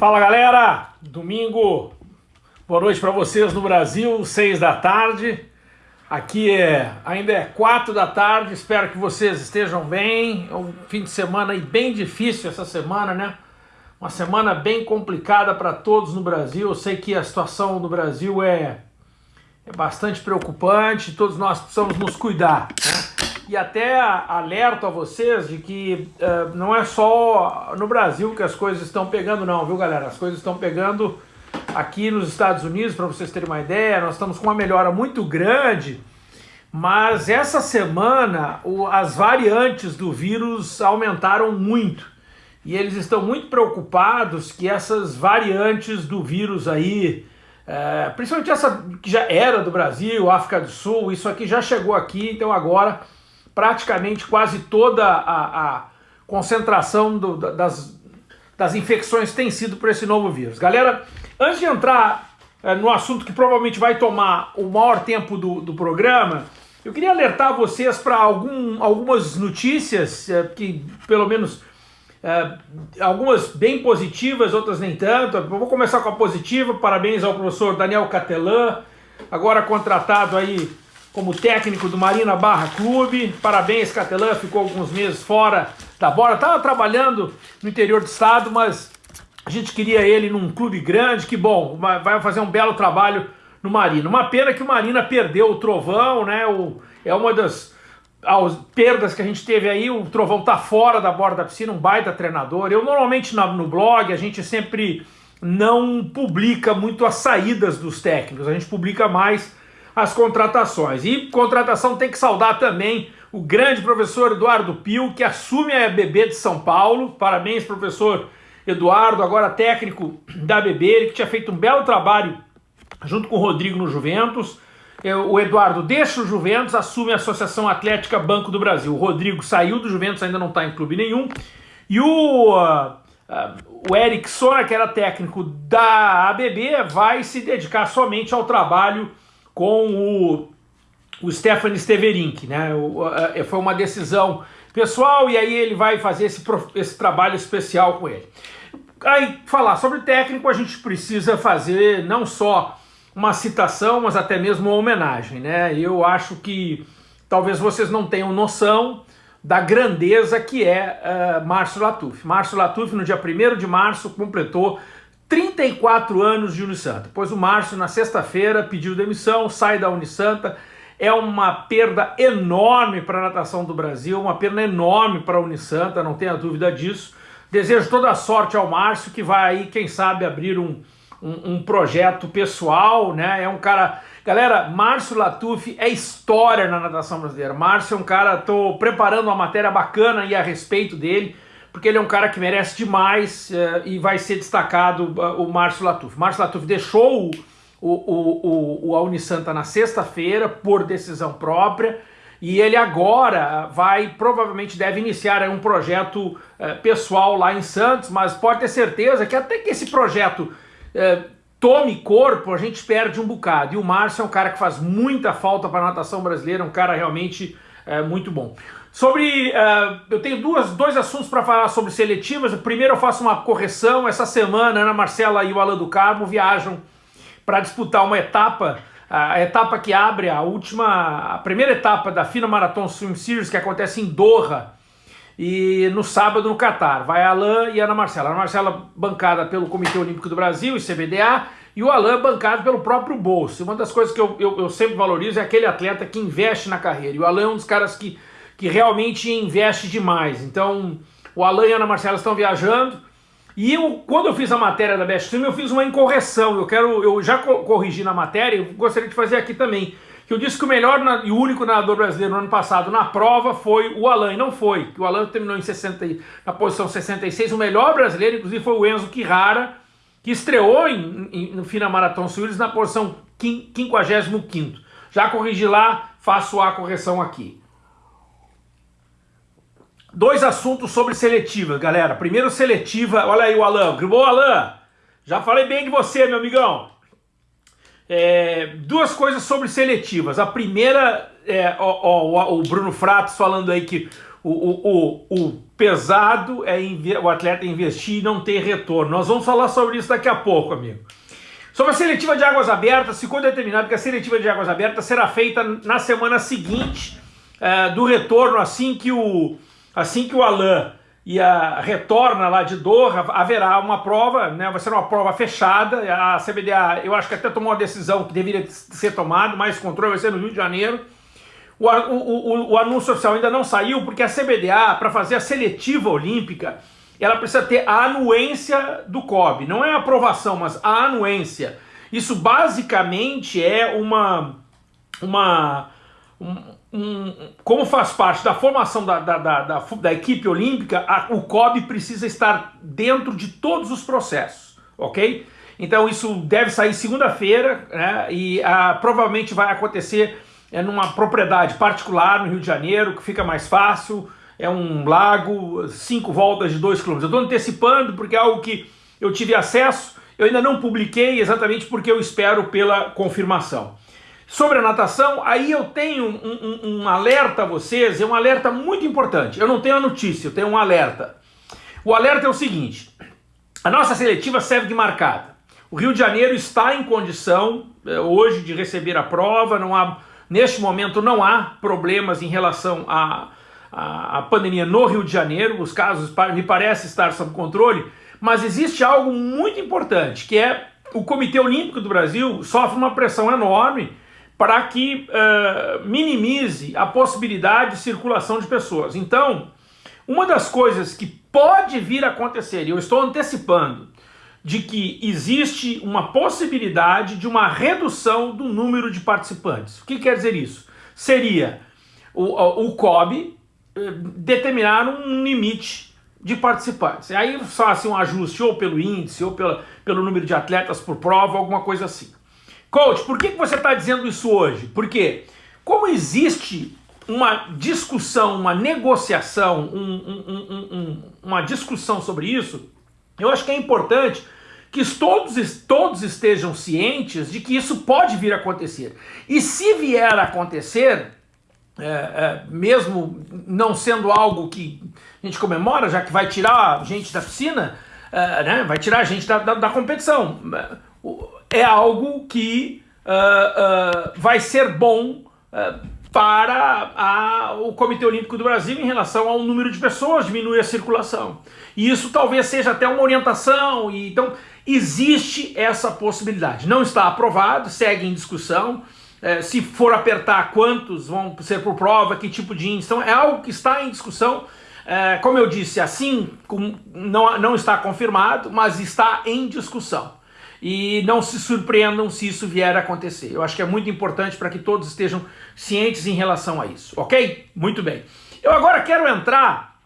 Fala galera, domingo, boa noite para vocês no Brasil, seis da tarde. Aqui é ainda é quatro da tarde, espero que vocês estejam bem. É um fim de semana aí bem difícil essa semana, né? Uma semana bem complicada para todos no Brasil. Eu sei que a situação no Brasil é, é bastante preocupante, todos nós precisamos nos cuidar. Né? E até alerto a vocês de que uh, não é só no Brasil que as coisas estão pegando não, viu galera? As coisas estão pegando aqui nos Estados Unidos, para vocês terem uma ideia, nós estamos com uma melhora muito grande, mas essa semana o, as variantes do vírus aumentaram muito. E eles estão muito preocupados que essas variantes do vírus aí, é, principalmente essa que já era do Brasil, África do Sul, isso aqui já chegou aqui, então agora praticamente quase toda a, a concentração do, das, das infecções tem sido por esse novo vírus. Galera, antes de entrar é, no assunto que provavelmente vai tomar o maior tempo do, do programa, eu queria alertar vocês para algum, algumas notícias é, que, pelo menos, é, algumas bem positivas, outras nem tanto. Eu vou começar com a positiva. Parabéns ao professor Daniel Catelan, agora contratado aí como técnico do Marina Barra Clube. Parabéns, Catelã, ficou alguns meses fora da bola. Estava trabalhando no interior do estado, mas a gente queria ele num clube grande. Que bom, vai fazer um belo trabalho no Marina. Uma pena que o Marina perdeu o Trovão, né? O, é uma das as perdas que a gente teve aí. O Trovão tá fora da borda da piscina, um baita treinador. Eu normalmente no blog a gente sempre não publica muito as saídas dos técnicos, a gente publica mais as contratações. E contratação tem que saudar também o grande professor Eduardo Pio, que assume a BB de São Paulo. Parabéns, professor Eduardo, agora técnico da BB, ele que tinha feito um belo trabalho junto com o Rodrigo no Juventus. É, o Eduardo deixa o Juventus, assume a Associação Atlética Banco do Brasil. O Rodrigo saiu do Juventus, ainda não está em clube nenhum. E o, uh, o Eric Sona, que era técnico da ABB, vai se dedicar somente ao trabalho com o, o Stefan Steverink, né? O, a, foi uma decisão pessoal e aí ele vai fazer esse, esse trabalho especial com ele. Aí, falar sobre técnico, a gente precisa fazer não só uma citação, mas até mesmo uma homenagem, né? Eu acho que talvez vocês não tenham noção da grandeza que é uh, Márcio Latuf. Márcio Latuf, no dia 1 de março, completou 34 anos de Unisanta. Pois o Márcio, na sexta-feira, pediu demissão, sai da Unisanta. É uma perda enorme para a natação do Brasil, uma perda enorme para a Unisanta, não tenha dúvida disso. Desejo toda a sorte ao Márcio, que vai aí, quem sabe, abrir um, um, um projeto pessoal, né? É um cara... Galera, Márcio Latuf é história na natação brasileira. Márcio é um cara, tô preparando uma matéria bacana aí a respeito dele, porque ele é um cara que merece demais uh, e vai ser destacado uh, o Márcio Latuf. Márcio Latuf deixou o, o, o, o, Unisanta na sexta-feira por decisão própria e ele agora vai, provavelmente deve iniciar um projeto uh, pessoal lá em Santos, mas pode ter certeza que até que esse projeto tome corpo, a gente perde um bocado. E o Márcio é um cara que faz muita falta para a natação brasileira, um cara realmente muito bom. Sobre, uh, eu tenho duas, dois assuntos para falar sobre seletivas. O primeiro eu faço uma correção. Essa semana, Ana Marcela e o Alan do Carmo viajam para disputar uma etapa, a etapa que abre a última, a primeira etapa da FINA Marathon Swim Series, que acontece em Doha, e no sábado no Catar. Vai Alan e Ana Marcela. Ana Marcela bancada pelo Comitê Olímpico do Brasil e CBDA, e o Alan bancado pelo próprio bolso. Uma das coisas que eu, eu, eu sempre valorizo é aquele atleta que investe na carreira. E o Alan é um dos caras que que realmente investe demais. Então, o Alan e a Ana Marcela estão viajando. E eu, quando eu fiz a matéria da Best Film, eu fiz uma incorreção. Eu quero, eu já corrigi na matéria, eu gostaria de fazer aqui também. Que eu disse que o melhor e o único nadador brasileiro no ano passado na prova foi o Alan, e não foi. O Alan terminou em 60, na posição 66. O melhor brasileiro, inclusive, foi o Enzo Quirrara, que estreou em, em, no Fina Marathon Suíris na posição 55. Já corrigi lá, faço a correção aqui. Dois assuntos sobre seletiva, galera. Primeiro, seletiva. Olha aí o Alan. Ô, Alan, já falei bem de você, meu amigão. É, duas coisas sobre seletivas. A primeira, é, ó, ó, o Bruno Fratos falando aí que o, o, o, o pesado é o atleta investir e não ter retorno. Nós vamos falar sobre isso daqui a pouco, amigo. Sobre a seletiva de águas abertas, ficou determinado que a seletiva de águas abertas será feita na semana seguinte uh, do retorno, assim que o, assim que o Alain e a retorna lá de Doha, haverá uma prova, né, vai ser uma prova fechada, a CBDA, eu acho que até tomou uma decisão que deveria ser tomada, mais controle vai ser no Rio de Janeiro, o, o, o, o anúncio oficial ainda não saiu, porque a CBDA, para fazer a seletiva olímpica, ela precisa ter a anuência do COB. Não é a aprovação, mas a anuência. Isso basicamente é uma... uma um, um, como faz parte da formação da, da, da, da, equipe olímpica, a, o COB precisa estar dentro de todos os processos, ok? Então isso deve sair segunda-feira né, e a, provavelmente vai acontecer é numa propriedade particular no Rio de Janeiro, que fica mais fácil, é um lago, cinco voltas de dois quilômetros. Eu estou antecipando porque é algo que eu tive acesso, eu ainda não publiquei exatamente porque eu espero pela confirmação. Sobre a natação, aí eu tenho um, um, um alerta a vocês, é um alerta muito importante. Eu não tenho a notícia, eu tenho um alerta. O alerta é o seguinte, a nossa seletiva serve de marcada. O Rio de Janeiro está em condição é, hoje de receber a prova, não há Neste momento não há problemas em relação à, à, à pandemia no Rio de Janeiro, os casos me parece estar sob controle, mas existe algo muito importante, que é o Comitê Olímpico do Brasil sofre uma pressão enorme para que uh, minimize a possibilidade de circulação de pessoas. Então, uma das coisas que pode vir a acontecer, e eu estou antecipando, de que existe uma possibilidade de uma redução do número de participantes. O que quer dizer isso? Seria o, o COB eh, determinar um limite de participantes. Aí faz um ajuste ou pelo índice ou pela, pelo número de atletas por prova, alguma coisa assim. Coach, por que, você está dizendo isso hoje? Porque como existe uma discussão, uma negociação, um, um, um, uma discussão sobre isso, eu acho que é importante que todos, todos estejam cientes de que isso pode vir a acontecer. E se vier a acontecer, é, é, mesmo não sendo algo que a gente comemora, já que vai tirar a gente da piscina, é, né, vai tirar a gente da, da, da competição, é algo que é, é, vai ser bom é, para a, o Comitê Olímpico do Brasil em relação ao número de pessoas, diminuir a circulação. E isso talvez seja até uma orientação, e, então existe essa possibilidade. Não está aprovado, segue em discussão, é, se for apertar quantos vão ser por prova, que tipo de índice, então é algo que está em discussão, é, como eu disse, assim, não, não está confirmado, mas está em discussão e não se surpreendam se isso vier a acontecer. Eu acho que é muito importante para que todos estejam cientes em relação a isso, ok? Muito bem. Eu agora quero entrar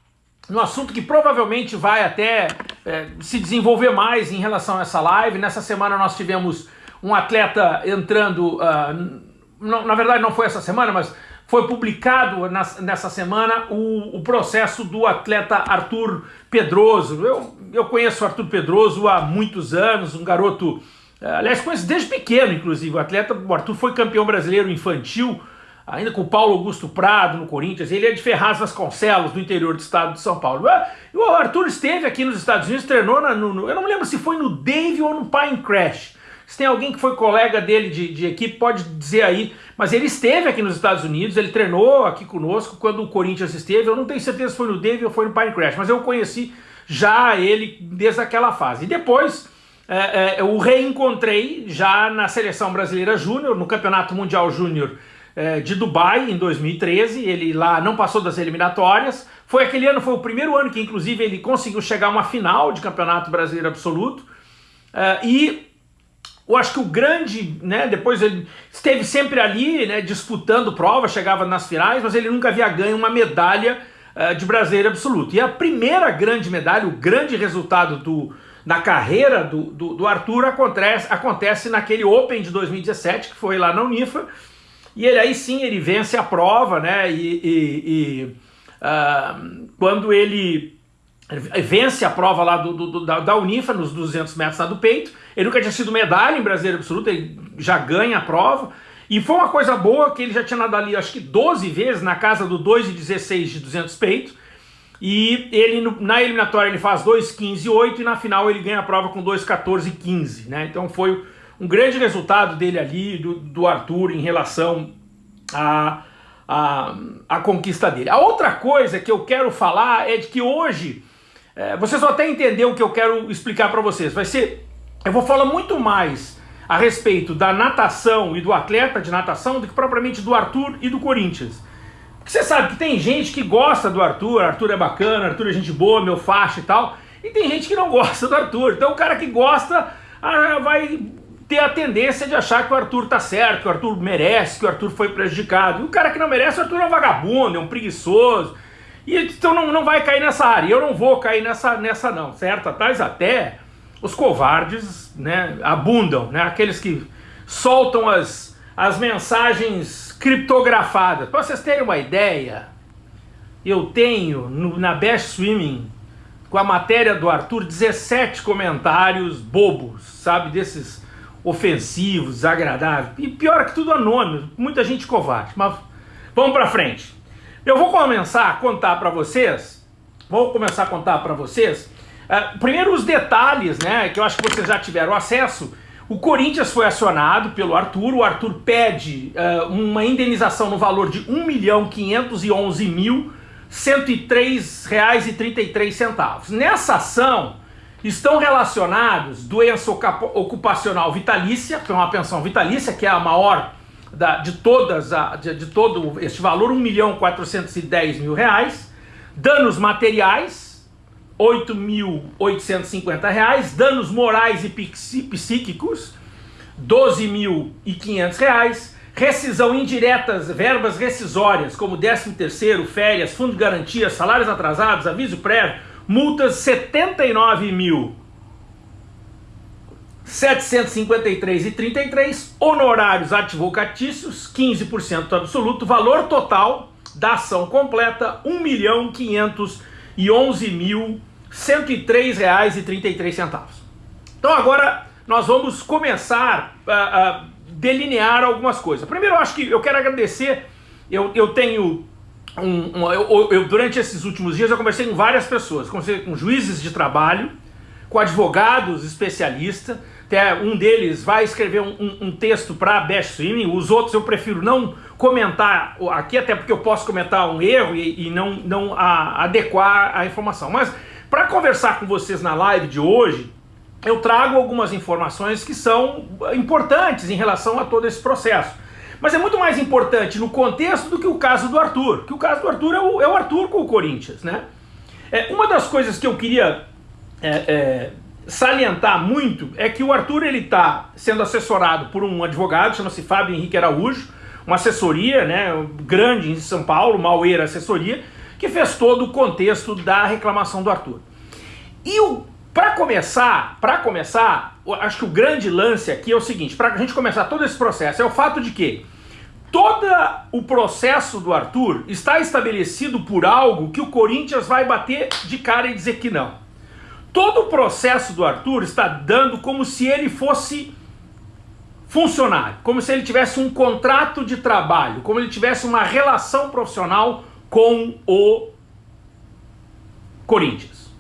no assunto que provavelmente vai até é, se desenvolver mais em relação a essa live. Nessa semana nós tivemos um atleta entrando, uh, na verdade não foi essa semana, mas foi publicado nessa semana o, o, processo do atleta Arthur Pedroso. Eu, eu conheço o Arthur Pedroso há muitos anos, um garoto, eh, aliás, conheço desde pequeno, inclusive. O atleta, o Arthur foi campeão brasileiro infantil, ainda com o Paulo Augusto Prado no Corinthians. Ele é de Ferraz Vasconcelos, do interior do estado de São Paulo. Ah, e o Arthur esteve aqui nos Estados Unidos, treinou na, no, eu não me lembro se foi no Dave ou no Pine Crash. Se tem alguém que foi colega dele de, de, equipe, pode dizer aí. Mas ele esteve aqui nos Estados Unidos, ele treinou aqui conosco quando o Corinthians esteve. Eu não tenho certeza se foi no Dave ou foi no Pine Crash, mas eu conheci já ele desde aquela fase. E depois é, é, eu o reencontrei já na Seleção Brasileira Júnior, no Campeonato Mundial Júnior é, de Dubai, em 2013. Ele lá não passou das eliminatórias. Foi aquele ano, foi o primeiro ano que inclusive ele conseguiu chegar a uma final de Campeonato Brasileiro Absoluto. É, e eu acho que o grande, né, depois ele esteve sempre ali, né, disputando prova, chegava nas finais, mas ele nunca havia ganho uma medalha uh, de brasileiro absoluto. E a primeira grande medalha, o grande resultado do, da carreira do, do, do, Arthur acontece, acontece naquele Open de 2017, que foi lá na Unifa, e ele aí sim, ele vence a prova, né, e, e, e uh, quando ele vence a prova lá do, do, da, da Unifa, nos 200 metros lá do peito, ele nunca tinha sido medalha em brasileiro absoluto, ele já ganha a prova. E foi uma coisa boa que ele já tinha nadado ali, acho que 12 vezes, na casa do 2,16 de 200 peitos. E ele na eliminatória ele faz 2,15 8 e na final ele ganha a prova com 2,14 15, né? Então foi um grande resultado dele ali, do, do Arthur, em relação a, a, a, conquista dele. A outra coisa que eu quero falar é de que hoje, é, vocês vão até entender o que eu quero explicar para vocês. Vai ser, eu vou falar muito mais a respeito da natação e do atleta de natação do que propriamente do Arthur e do Corinthians. Porque você sabe que tem gente que gosta do Arthur, Arthur é bacana, Arthur é gente boa, meu faixa e tal, e tem gente que não gosta do Arthur. Então o cara que gosta ah, vai ter a tendência de achar que o Arthur tá certo, que o Arthur merece, que o Arthur foi prejudicado. E o cara que não merece, o Arthur é um vagabundo, é um preguiçoso. E então não, não vai cair nessa área. Eu não vou cair nessa, nessa não, certo? Tais até os covardes né, abundam, né? Aqueles que soltam as, as mensagens criptografadas. Para vocês terem uma ideia, eu tenho no, na Best Swimming, com a matéria do Arthur, 17 comentários bobos, sabe? Desses ofensivos, desagradáveis. E pior que tudo anônimo, muita gente covarde. Mas vamos para frente. Eu vou começar a contar para vocês, vou começar a contar para vocês, uh, primeiro os detalhes, né, que eu acho que vocês já tiveram acesso. O Corinthians foi acionado pelo Arthur, o Arthur pede uh, uma indenização no valor de R$ 1.511.103,33. Nessa ação, estão relacionados doença ocupacional vitalícia, que é uma pensão vitalícia, que é a maior da, de todas, a, de, de, todo este valor, 1 milhão 410 mil reais, danos materiais, 8.850 reais, danos morais e psíquicos, 12.500 reais, rescisão indiretas, verbas rescisórias, como 13 terceiro, férias, fundo de garantia, salários atrasados, aviso prévio, multas 79 mil 753,33, honorários advocatícios 15% absoluto, valor total da ação completa R$ 1.511.103,33. Então agora nós vamos começar a, a, delinear algumas coisas. Primeiro eu acho que eu quero agradecer, eu, eu tenho um, um, eu, eu, durante esses últimos dias eu conversei com várias pessoas, conversei com juízes de trabalho, com advogados especialistas, um deles vai escrever um, um, um texto para Best Swimming, os outros eu prefiro não comentar aqui, até porque eu posso comentar um erro e, e não, não a, adequar a informação. Mas para conversar com vocês na live de hoje, eu trago algumas informações que são importantes em relação a todo esse processo. Mas é muito mais importante no contexto do que o caso do Arthur, que o caso do Arthur é o, é o Arthur com o Corinthians, né? É, uma das coisas que eu queria é, é, salientar muito é que o Arthur ele está sendo assessorado por um advogado, chama-se Fábio Henrique Araújo, uma assessoria né, grande em São Paulo, Maueira Assessoria, que fez todo o contexto da reclamação do Arthur. E para começar, para começar, acho que o grande lance aqui é o seguinte, para a gente começar todo esse processo, é o fato de que todo o processo do Arthur está estabelecido por algo que o Corinthians vai bater de cara e dizer que não. Todo o processo do Arthur está dando como se ele fosse funcionário, como se ele tivesse um contrato de trabalho, como ele tivesse uma relação profissional com o Corinthians.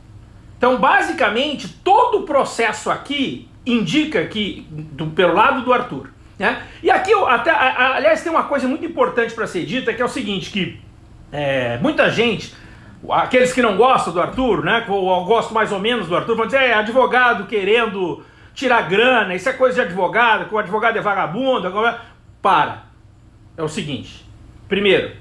Então, basicamente, todo o processo aqui indica que, do, pelo lado do Arthur, né? E aqui, até, aliás, tem uma coisa muito importante para ser dita, que é o seguinte, que é, muita gente aqueles que não gostam do Arthur, né, ou gostam mais ou menos do Arthur, vão dizer, é advogado querendo tirar grana, isso é coisa de advogado, que o advogado é vagabundo, agora... Para. É o seguinte, primeiro,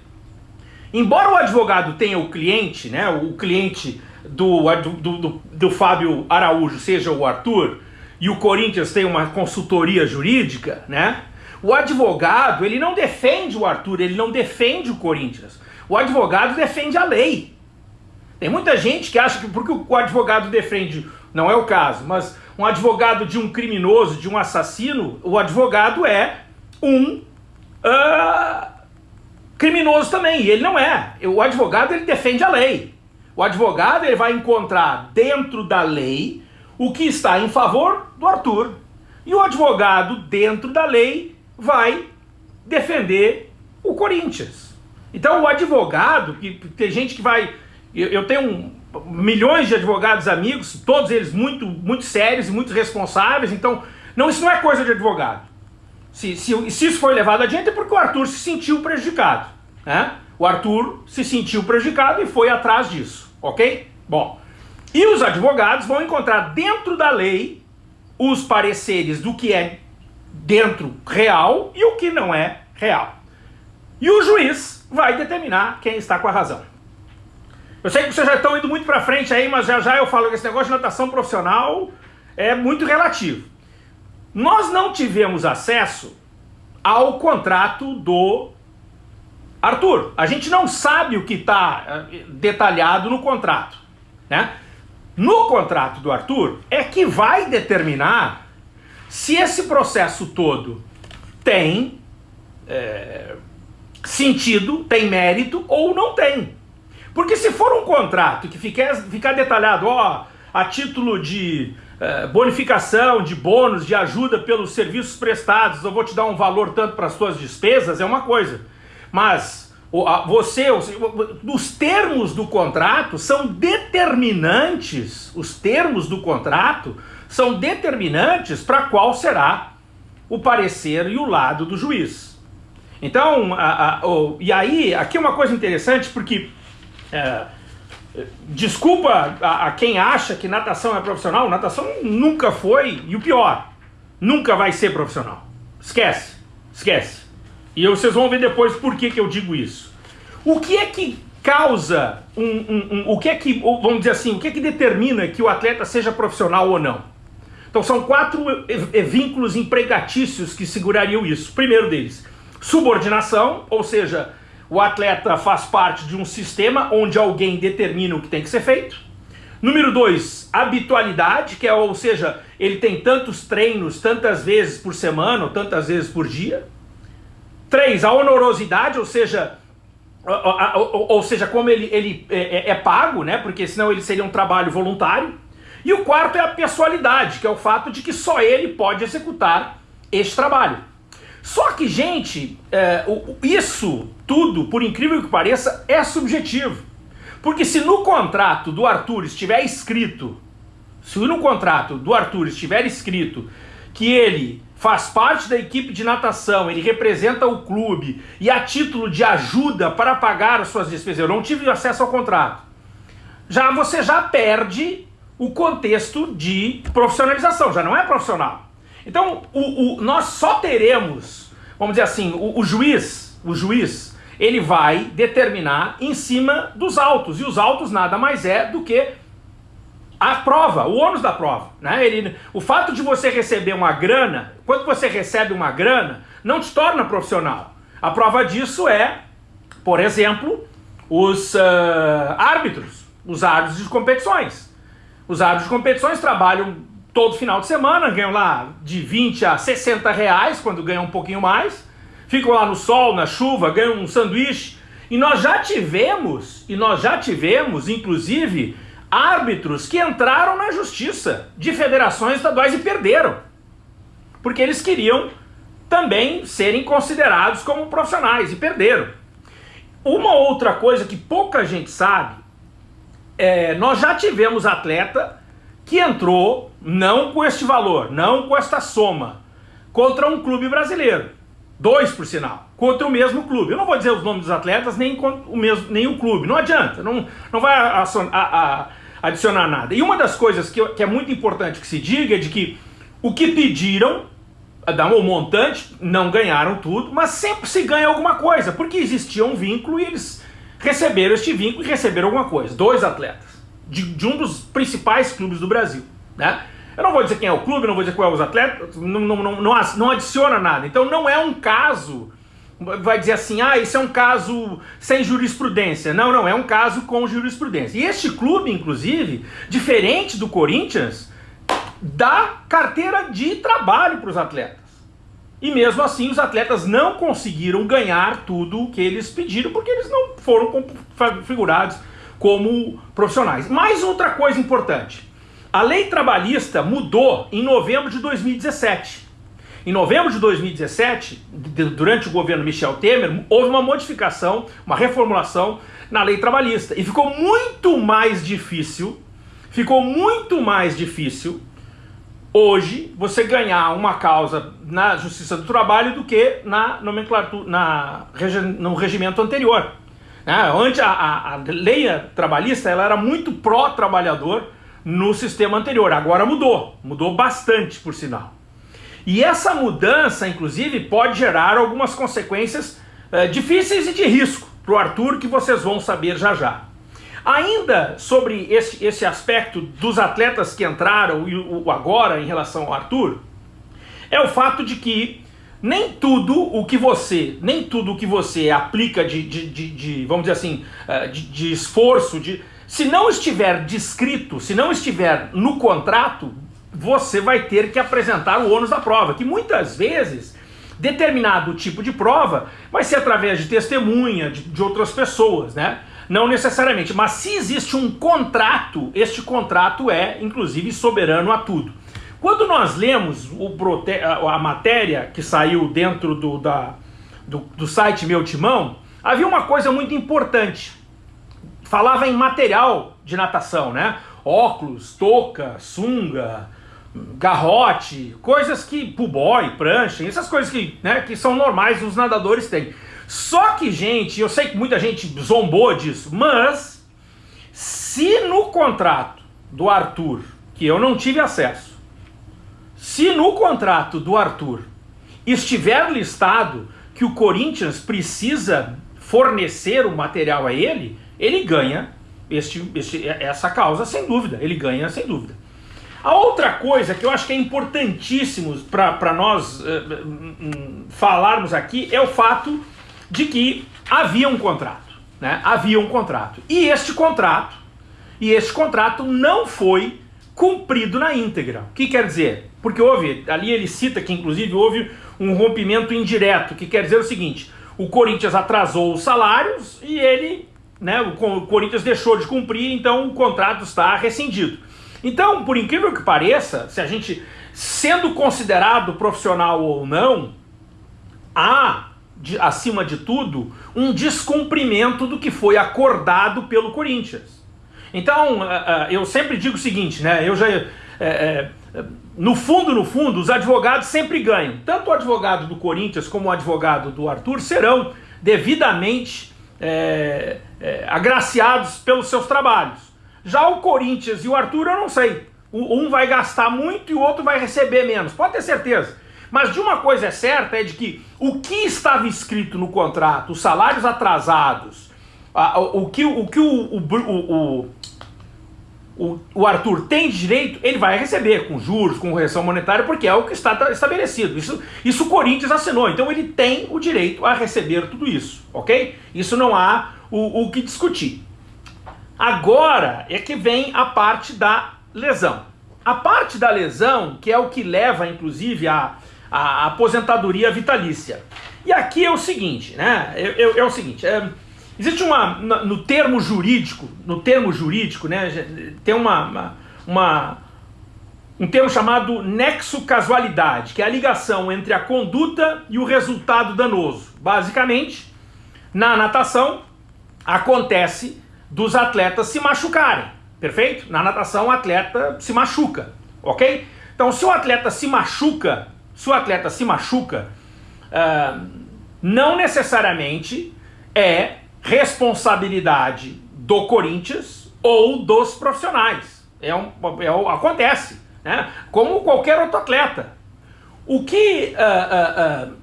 embora o advogado tenha o cliente, né, o cliente do, do, do, do Fábio Araújo seja o Arthur, e o Corinthians tem uma consultoria jurídica, né, o advogado, ele não defende o Arthur, ele não defende o Corinthians. O advogado defende a lei. Tem muita gente que acha que porque o advogado defende, não é o caso, mas um advogado de um criminoso, de um assassino, o advogado é um uh, criminoso também, e ele não é. O advogado ele defende a lei. O advogado ele vai encontrar dentro da lei o que está em favor do Arthur. E o advogado dentro da lei vai defender o Corinthians. Então o advogado, que tem gente que vai. Eu, eu tenho um, milhões de advogados amigos, todos eles muito, muito sérios e muito responsáveis, então não, isso não é coisa de advogado. Se, se, se isso foi levado adiante é porque o Arthur se sentiu prejudicado. Né? O Arthur se sentiu prejudicado e foi atrás disso, ok? Bom, e os advogados vão encontrar dentro da lei os pareceres do que é dentro real e o que não é real. E o juiz vai determinar quem está com a razão. Eu sei que vocês já estão indo muito para frente aí, mas já já eu falo que esse negócio de natação profissional é muito relativo. Nós não tivemos acesso ao contrato do Arthur. A gente não sabe o que está eh, detalhado no contrato. Né? No contrato do Arthur é que vai determinar se esse processo todo tem é, sentido, tem mérito ou não tem. Porque se for um contrato que ficar, ficar detalhado, ó, a título de é, bonificação, de bônus, de ajuda pelos serviços prestados, eu vou te dar um valor tanto para as suas despesas, é uma coisa. Mas você, os termos do contrato são determinantes, os termos do contrato são determinantes para qual será o parecer e o lado do juiz. Então, a, a, e aí, aqui é uma coisa interessante, porque é, desculpa a, a, quem acha que natação é profissional, natação nunca foi, e o pior, nunca vai ser profissional. Esquece, esquece. E vocês vão ver depois por que, que eu digo isso. O que é que causa um, um, um, o que é que, vamos dizer assim, o que é que determina que o atleta seja profissional ou não? Então são quatro vínculos empregatícios que segurariam isso. Primeiro deles, subordinação, ou seja, o atleta faz parte de um sistema onde alguém determina o que tem que ser feito. Número dois, habitualidade, que é, ou seja, ele tem tantos treinos tantas vezes por semana ou tantas vezes por dia. Três, a honorosidade, ou seja, ou, seja, como ele, ele é, é, é, pago, né? Porque senão ele seria um trabalho voluntário. E o quarto é a pessoalidade, que é o fato de que só ele pode executar este trabalho. Só que, gente, é, isso tudo, por incrível que pareça, é subjetivo. Porque se no contrato do Arthur estiver escrito, se no contrato do Arthur estiver escrito que ele faz parte da equipe de natação, ele representa o clube e a título de ajuda para pagar as suas despesas, eu não tive acesso ao contrato. Já você já perde o contexto de profissionalização, já não é profissional. Então, o, o nós só teremos, vamos dizer assim, o, o juiz, o juiz, ele vai determinar em cima dos autos, e os autos nada mais é do que a prova, o ônus da prova. Né? Ele, o fato de você receber uma grana, quando você recebe uma grana, não te torna profissional. A prova disso é, por exemplo, os uh, árbitros, os árbitros de competições. Os árbitros de competições trabalham todo final de semana, ganham lá de 20 a 60 reais, quando ganham um pouquinho mais, ficam lá no sol, na chuva, ganham um sanduíche. E nós já tivemos, e nós já tivemos, inclusive, árbitros que entraram na justiça de federações estaduais e perderam. Porque eles queriam também serem considerados como profissionais e perderam. Uma outra coisa que pouca gente sabe, é, nós já tivemos atleta que entrou não com este valor, não com esta soma, contra um clube brasileiro. Dois, por sinal, contra o mesmo clube. Eu não vou dizer os nomes dos atletas, nem o, mesmo, nem o clube. Não adianta, não, não vai a, a, adicionar nada. E uma das coisas que, que é muito importante que se diga é de que o que pediram, o montante, não ganharam tudo, mas sempre se ganha alguma coisa, porque existia um vínculo e eles receberam este vínculo e receberam alguma coisa. Dois atletas, de, de um dos principais clubes do Brasil, né? Eu não vou dizer quem é o clube, não vou dizer qual é os atletas, não, não, não, não adiciona nada. Então não é um caso vai dizer assim, ah, isso é um caso sem jurisprudência. Não, não, é um caso com jurisprudência. E este clube, inclusive, diferente do Corinthians, dá carteira de trabalho para os atletas. E mesmo assim, os atletas não conseguiram ganhar tudo o que eles pediram, porque eles não foram configurados como profissionais. Mais outra coisa importante. A lei trabalhista mudou em novembro de 2017. em novembro de 2017, durante o governo Michel Temer, houve uma modificação, uma reformulação na lei trabalhista. E ficou muito mais difícil, ficou muito mais difícil hoje você ganhar uma causa na Justiça do Trabalho do que na nomenclatura, na, no regimento anterior. Né? Antes, a, a, a lei trabalhista ela era muito pró-trabalhador no sistema anterior, agora mudou, mudou bastante, por sinal. E essa mudança, inclusive, pode gerar algumas consequências é, difíceis e de risco para o Arthur, que vocês vão saber já já. Ainda sobre esse, esse aspecto dos atletas que entraram e o, o agora em relação ao Arthur, é o fato de que nem tudo o que você, nem tudo o que você aplica de, de, de, de vamos dizer assim, eh, de, de esforço, de, se não estiver descrito, se não estiver no contrato, você vai ter que apresentar o ônus da prova, que muitas vezes determinado tipo de prova vai ser através de testemunha, de, de outras pessoas, né? Não necessariamente, mas se existe um contrato, este contrato é, inclusive, soberano a tudo. Quando nós lemos o, a matéria que saiu dentro do, da, do, do site Meu Timão, havia uma coisa muito importante. Falava em material de natação, né? Óculos, touca, sunga, garrote, coisas que, puboy, prancha, essas coisas que, né, que são normais os nadadores têm. Só que, gente, eu sei que muita gente zombou disso, mas se no contrato do Arthur, que eu não tive acesso, se no contrato do Arthur estiver listado que o Corinthians precisa fornecer o material a ele, ele ganha este, este, essa causa sem dúvida, ele ganha sem dúvida. A outra coisa que eu acho que é importantíssimo para nós uh, uh, falarmos aqui é o fato de que havia um contrato. Né? Havia um contrato. E este contrato, e este contrato não foi cumprido na íntegra. O que quer dizer? Porque houve, ali ele cita que inclusive houve um rompimento indireto, que quer dizer o seguinte, o Corinthians atrasou os salários e ele, né, o Corinthians deixou de cumprir, então o contrato está rescindido. Então, por incrível que pareça, se a gente, sendo considerado profissional ou não, há, de, acima de tudo, um descumprimento do que foi acordado pelo Corinthians. Então, uh, uh, eu sempre digo o seguinte, né? Eu já. Uh, no fundo, no fundo, os advogados sempre ganham. Tanto o advogado do Corinthians como o advogado do Arthur serão devidamente agraciados pelos seus trabalhos. Já o Corinthians e o Arthur, eu não sei. Um vai gastar muito e o outro vai receber menos. Pode ter certeza. Mas de uma coisa é certa, é de que o que estava escrito no contrato, os salários atrasados, o que o, que o, o, o, o Arthur tem direito, ele vai receber com juros, com correção monetária, porque é o que está estabelecido. Isso, isso o Corinthians assinou, então ele tem o direito a receber tudo isso, ok? Isso não há o, o que discutir. Agora é que vem a parte da lesão. A parte da lesão, que é o que leva, inclusive, à, aposentadoria vitalícia. E aqui é o seguinte, né? É o seguinte, é, existe uma, no termo jurídico, no termo jurídico, né? Tem uma, uma, um termo chamado nexo casualidade, que é a ligação entre a conduta e o resultado danoso. Basicamente, na natação acontece dos atletas se machucarem, perfeito? Na natação o atleta se machuca, ok? Então se o atleta se machuca, se o atleta se machuca, uh, não necessariamente é responsabilidade do Corinthians ou dos profissionais. É um, é um, acontece, né? como qualquer outro atleta. O que uh, uh,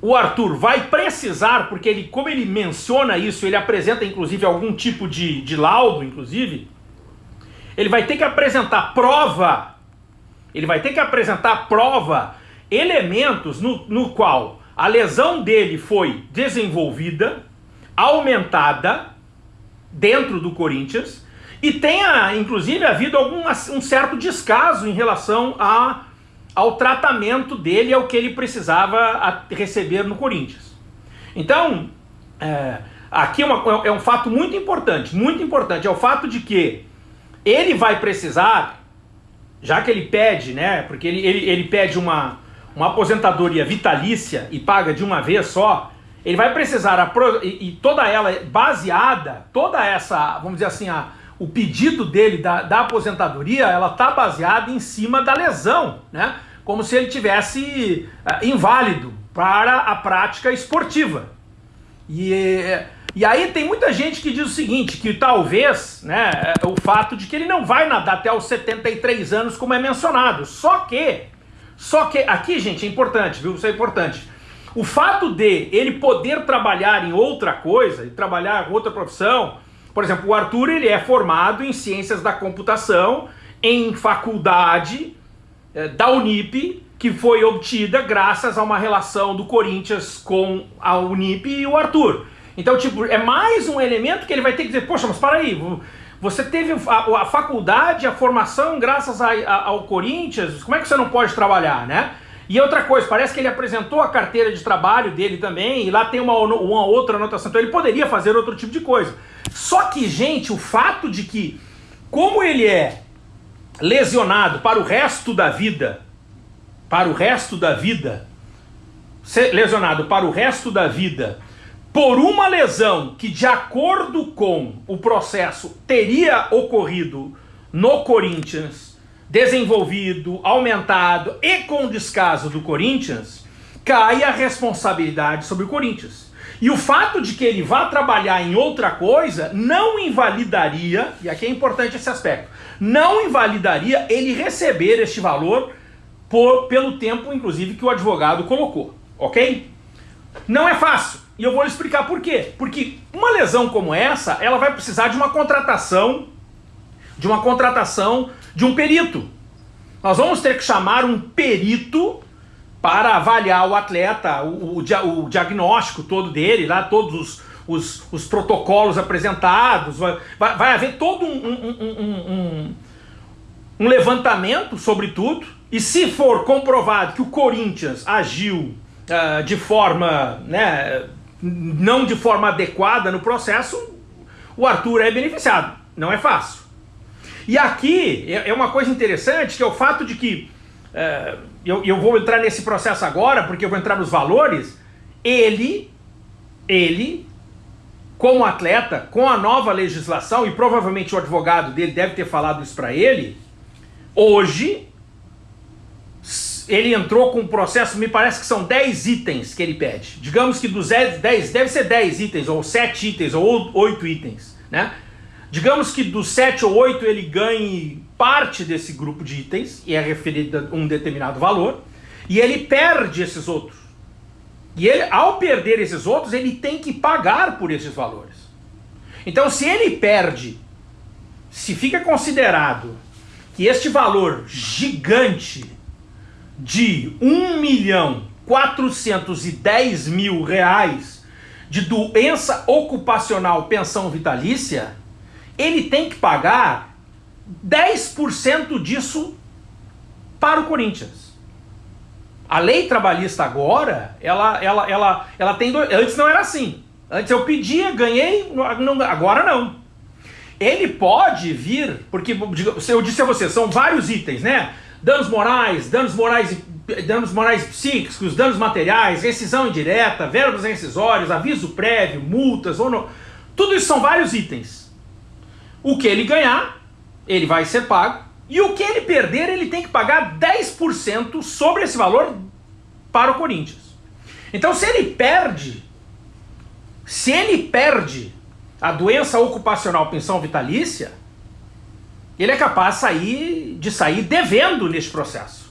o Arthur vai precisar, porque ele, como ele menciona isso, ele apresenta inclusive algum tipo de, de laudo, inclusive, ele vai ter que apresentar prova, ele vai ter que apresentar prova, elementos no, no qual a lesão dele foi desenvolvida, aumentada dentro do Corinthians, e tenha inclusive havido algum um certo descaso em relação a ao tratamento dele, ao que ele precisava receber no Corinthians. Então, é, aqui é, uma, é um fato muito importante, muito importante, é o fato de que ele vai precisar, já que ele pede, né, porque ele, ele, ele pede uma, uma aposentadoria vitalícia e paga de uma vez só, ele vai precisar, e, e toda ela baseada, toda essa, vamos dizer assim, a, o pedido dele da, da aposentadoria, ela está baseada em cima da lesão, né? Como se ele tivesse uh, inválido para a prática esportiva. E, e aí tem muita gente que diz o seguinte, que talvez, né, é, o fato de que ele não vai nadar até os 73 anos, como é mencionado. Só que, só que, aqui, gente, é importante, viu? Isso é importante. O fato de ele poder trabalhar em outra coisa, trabalhar em outra profissão, por exemplo, o Arthur ele é formado em ciências da computação em faculdade é, da Unip, que foi obtida graças a uma relação do Corinthians com a Unip e o Arthur. Então, tipo, é mais um elemento que ele vai ter que dizer, poxa, mas para aí, você teve a, a, faculdade, a formação graças a, a, ao Corinthians, como é que você não pode trabalhar, né? E outra coisa, parece que ele apresentou a carteira de trabalho dele também, e lá tem uma, uma outra anotação, então ele poderia fazer outro tipo de coisa. Só que, gente, o fato de que, como ele é lesionado para o resto da vida, para o resto da vida, lesionado para o resto da vida, por uma lesão que, de acordo com o processo, teria ocorrido no Corinthians, desenvolvido, aumentado e com descaso do Corinthians, cai a responsabilidade sobre o Corinthians. E o fato de que ele vá trabalhar em outra coisa não invalidaria, e aqui é importante esse aspecto, não invalidaria ele receber este valor por, pelo tempo, inclusive, que o advogado colocou, ok? Não é fácil, e eu vou explicar por quê. Porque uma lesão como essa, ela vai precisar de uma contratação, de uma contratação de um perito. Nós vamos ter que chamar um perito para avaliar o atleta, o, o, o diagnóstico todo dele, lá todos os, os, os protocolos apresentados, vai, vai haver todo um, um, um, um, levantamento sobre tudo, e se for comprovado que o Corinthians agiu uh, de forma, né, não de forma adequada no processo, o Arthur é beneficiado. Não é fácil. E aqui é, é uma coisa interessante, que é o fato de que, é, eu, eu vou entrar nesse processo agora, porque eu vou entrar nos valores, ele, ele, como atleta, com a nova legislação, e provavelmente o advogado dele deve ter falado isso para ele, hoje, ele entrou com um processo, me parece que são 10 itens que ele pede. Digamos que dos 10, deve ser 10 itens, ou 7 itens, ou 8 itens, né? Digamos que dos 7 ou 8 ele ganhe parte desse grupo de itens, e é referido a um determinado valor, e ele perde esses outros. E ele, ao perder esses outros, ele tem que pagar por esses valores. Então, se ele perde, se fica considerado que este valor gigante de 1 milhão 410 mil reais de doença ocupacional pensão vitalícia, ele tem que pagar 10% disso para o Corinthians. A lei trabalhista agora, ela, ela, ela, ela tem dois, antes não era assim. Antes eu pedia, ganhei, não, agora não. Ele pode vir, porque eu disse a você, são vários itens, né? Danos morais, danos morais, danos morais psíquicos, danos materiais, rescisão indireta, verbos rescisórios, aviso prévio, multas, ou não. Tudo isso são vários itens. O que ele ganhar, ele vai ser pago. E o que ele perder, ele tem que pagar 10% sobre esse valor para o Corinthians. Então se ele perde, se ele perde a doença ocupacional pensão vitalícia, ele é capaz de sair, de sair devendo neste processo.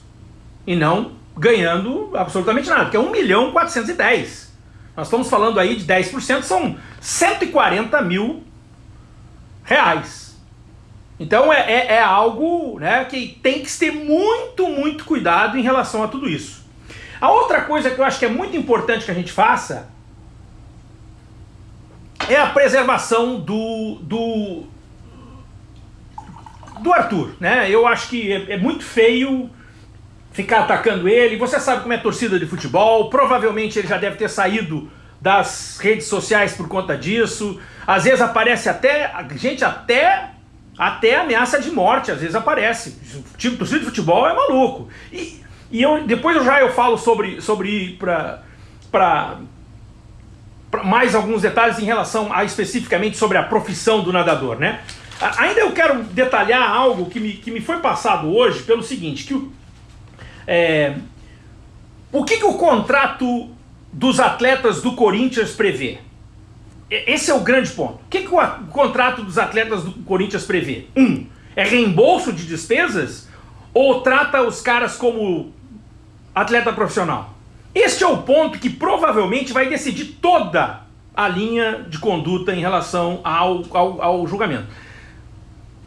E não ganhando absolutamente nada, que é 1 milhão 410. Nós estamos falando aí de 10%, são 140 mil reais. Então é, é, é, algo né, que tem que ter muito, muito cuidado em relação a tudo isso. A outra coisa que eu acho que é muito importante que a gente faça é a preservação do, do, do Arthur. Né? Eu acho que é, é muito feio ficar atacando ele. Você sabe como é torcida de futebol, provavelmente ele já deve ter saído das redes sociais por conta disso. Às vezes aparece até, gente, até até ameaça de morte, às vezes aparece. Tipo, torcida de futebol é maluco. E, E eu, depois eu já eu falo sobre, sobre ir para mais alguns detalhes em relação a especificamente sobre a profissão do nadador, né? Ainda eu quero detalhar algo que me, que me foi passado hoje pelo seguinte, que o, é, o que, que o contrato dos atletas do Corinthians prevê? Esse é o grande ponto. O que, que o contrato dos atletas do Corinthians prevê? Um, é reembolso de despesas ou trata os caras como atleta profissional? Este é o ponto que provavelmente vai decidir toda a linha de conduta em relação ao, ao, ao julgamento.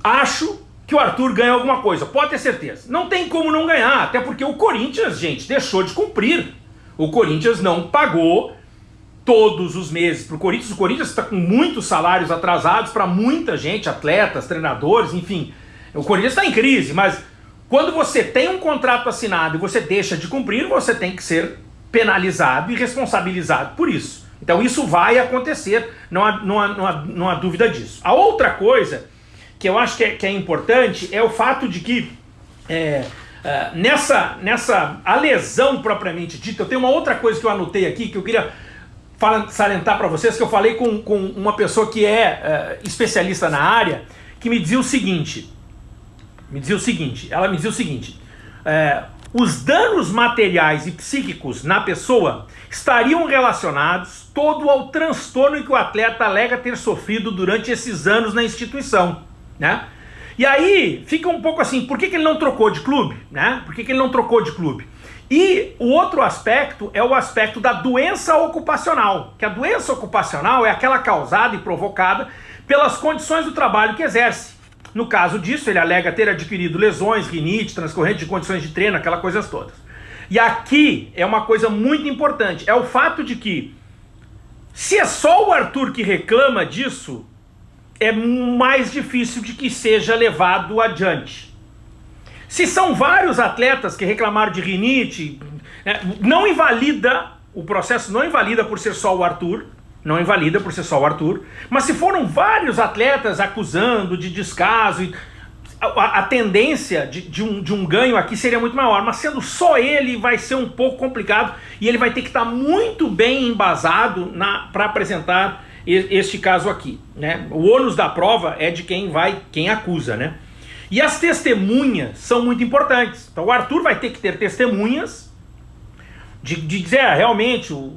Acho que o Arthur ganha alguma coisa, pode ter certeza. Não tem como não ganhar, até porque o Corinthians, gente, deixou de cumprir. O Corinthians não pagou todos os meses para o Corinthians. O Corinthians está com muitos salários atrasados para muita gente, atletas, treinadores, enfim. O Corinthians está em crise, mas quando você tem um contrato assinado e você deixa de cumprir, você tem que ser penalizado e responsabilizado por isso. Então isso vai acontecer, não há, não há, não há, não há dúvida disso. A outra coisa que eu acho que é, que é importante é o fato de que é, é, nessa, nessa a lesão propriamente dita, eu tenho uma outra coisa que eu anotei aqui que eu queria salientar para vocês, que eu falei com, com uma pessoa que é, é especialista na área, que me dizia o seguinte, me dizia o seguinte, ela me dizia o seguinte, é, os danos materiais e psíquicos na pessoa estariam relacionados todo ao transtorno que o atleta alega ter sofrido durante esses anos na instituição né? E aí fica um pouco assim, por que, que ele não trocou de clube? Né? Por que, que ele não trocou de clube? E o outro aspecto é o aspecto da doença ocupacional, que a doença ocupacional é aquela causada e provocada pelas condições do trabalho que exerce. No caso disso, ele alega ter adquirido lesões, rinite, transcorrente de condições de treino, aquelas coisas todas. E aqui é uma coisa muito importante, é o fato de que se é só o Arthur que reclama disso, é mais difícil de que seja levado adiante. Se são vários atletas que reclamaram de rinite, é, não invalida, o processo não invalida por ser só o Arthur, não invalida por ser só o Arthur, mas se foram vários atletas acusando de descaso, a, a tendência de, de, um, de um ganho aqui seria muito maior, mas sendo só ele vai ser um pouco complicado e ele vai ter que estar muito bem embasado para apresentar este caso aqui. Né? O ônus da prova é de quem vai, quem acusa. Né? E as testemunhas são muito importantes. Então o Arthur vai ter que ter testemunhas de, de dizer, ah, realmente, o,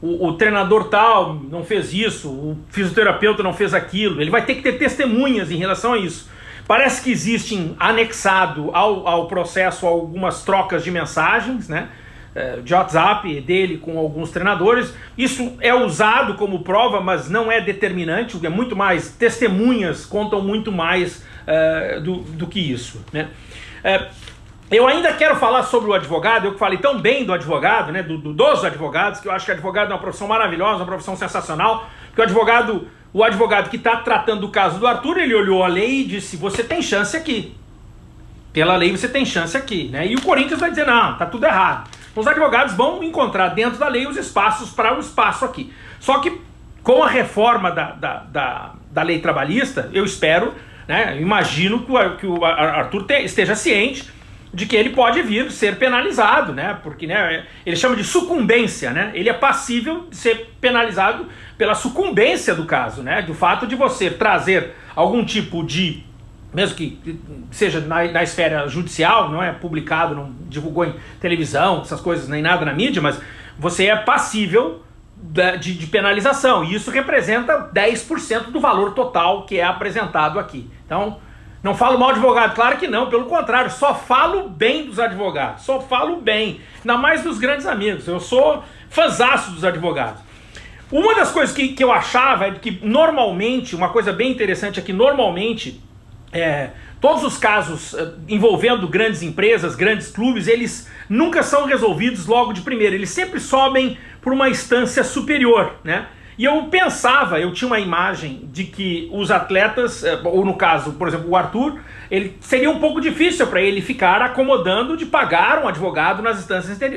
o, o, treinador tal não fez isso, o fisioterapeuta não fez aquilo. Ele vai ter que ter testemunhas em relação a isso. Parece que existem anexado ao, ao processo algumas trocas de mensagens, né? É, de WhatsApp dele com alguns treinadores. Isso é usado como prova, mas não é determinante, é muito mais, testemunhas contam muito mais uh, do, do que isso. Né? Uh, eu ainda quero falar sobre o advogado, eu que falei tão bem do advogado, né, do, do, dos advogados, que eu acho que o advogado é uma profissão maravilhosa, uma profissão sensacional, porque o advogado, o advogado que está tratando do caso do Arthur, ele olhou a lei e disse, você tem chance aqui. Pela lei você tem chance aqui, né? E o Corinthians vai dizer, não, tá tudo errado. Os advogados vão encontrar dentro da lei os espaços para o espaço aqui. Só que com a reforma da, da, da, da lei trabalhista, eu espero, né, imagino que o, que o Arthur te, esteja ciente de que ele pode vir ser penalizado, né? Porque né, ele chama de sucumbência, né? Ele é passível de ser penalizado pela sucumbência do caso, né? Do fato de você trazer algum tipo de mesmo que seja na, na, esfera judicial, não é publicado, não divulgou em televisão, essas coisas, nem nada na mídia, mas você é passível de, de penalização, e isso representa 10% do valor total que é apresentado aqui. Então, não falo mal de advogado, claro que não, pelo contrário, só falo bem dos advogados, só falo bem, ainda mais dos grandes amigos, eu sou fãzaço dos advogados. Uma das coisas que, que eu achava é que normalmente, uma coisa bem interessante é que normalmente é, todos os casos é, envolvendo grandes empresas, grandes clubes, eles nunca são resolvidos logo de primeira, eles sempre sobem por uma instância superior, né? E eu pensava, eu tinha uma imagem de que os atletas, é, ou no caso, por exemplo, o Arthur, ele seria um pouco difícil para ele ficar acomodando de pagar um advogado nas instâncias é,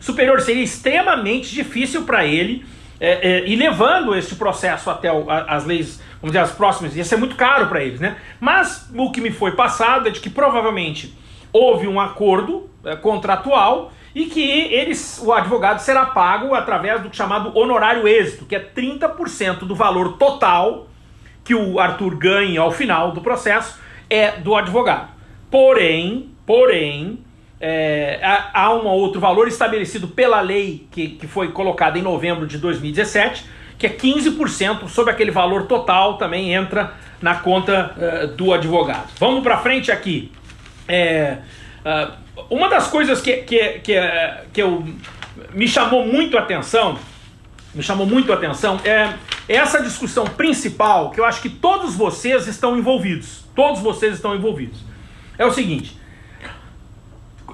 superiores. Seria extremamente difícil para ele é, é, e levando este processo até o, a, as leis vamos dizer, as próximas, ia ser muito caro para eles, né? Mas o que me foi passado é de que provavelmente houve um acordo é, contratual e que eles, o advogado será pago através do chamado honorário êxito, que é 30% do valor total que o Arthur ganha ao final do processo é do advogado. Porém, porém, é, há um outro valor estabelecido pela lei que, que foi colocada em novembro de 2017, que é 15% sobre aquele valor total, também entra na conta uh, do advogado. Vamos para frente aqui. É, uh, uma das coisas que, que, que, que eu, me chamou muito a atenção, me chamou muito a atenção, é essa discussão principal que eu acho que todos vocês estão envolvidos. Todos vocês estão envolvidos. É o seguinte,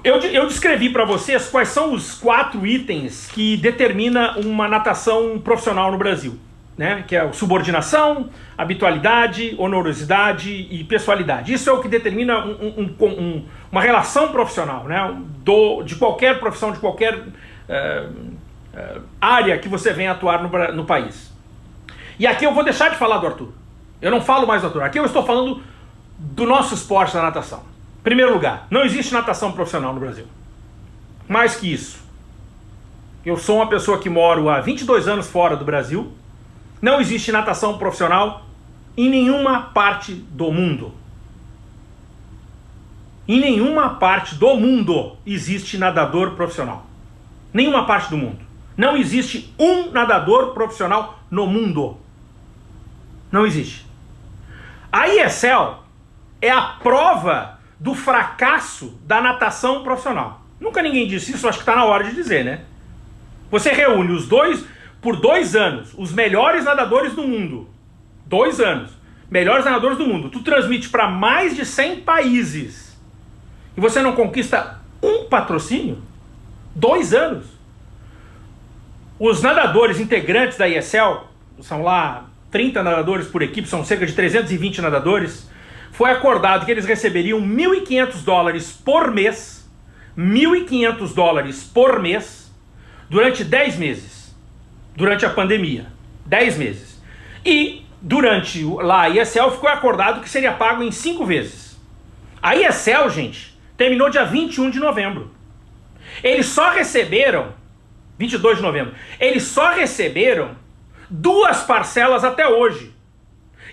eu, eu descrevi para vocês quais são os quatro itens que determina uma natação profissional no Brasil. Né? Que é subordinação, habitualidade, honorosidade e pessoalidade. Isso é o que determina um, um, um, uma relação profissional, né? Do, de qualquer profissão, de qualquer uh, uh, área que você venha atuar no, no país. E aqui eu vou deixar de falar do Arthur. Eu não falo mais do Arthur. Aqui eu estou falando do nosso esporte da natação. Primeiro lugar, não existe natação profissional no Brasil. Mais que isso, eu sou uma pessoa que moro há 22 anos fora do Brasil, não existe natação profissional em nenhuma parte do mundo. Em nenhuma parte do mundo existe nadador profissional. Nenhuma parte do mundo. Não existe um nadador profissional no mundo. Não existe. A ESL é a prova do fracasso da natação profissional. Nunca ninguém disse isso, acho que está na hora de dizer, né? Você reúne os dois, por dois anos, os melhores nadadores do mundo. Dois anos. Melhores nadadores do mundo. Tu transmite para mais de 100 países. E você não conquista um patrocínio? Dois anos. Os nadadores integrantes da ESL, são lá 30 nadadores por equipe, são cerca de 320 nadadores, foi acordado que eles receberiam 1.500 dólares por mês, 1.500 dólares por mês, durante 10 meses, durante a pandemia, 10 meses. E durante lá a ESL ficou acordado que seria pago em 5 vezes. A ESL, gente, terminou dia 21 de novembro. Eles só receberam, 22 de novembro, eles só receberam duas parcelas até hoje.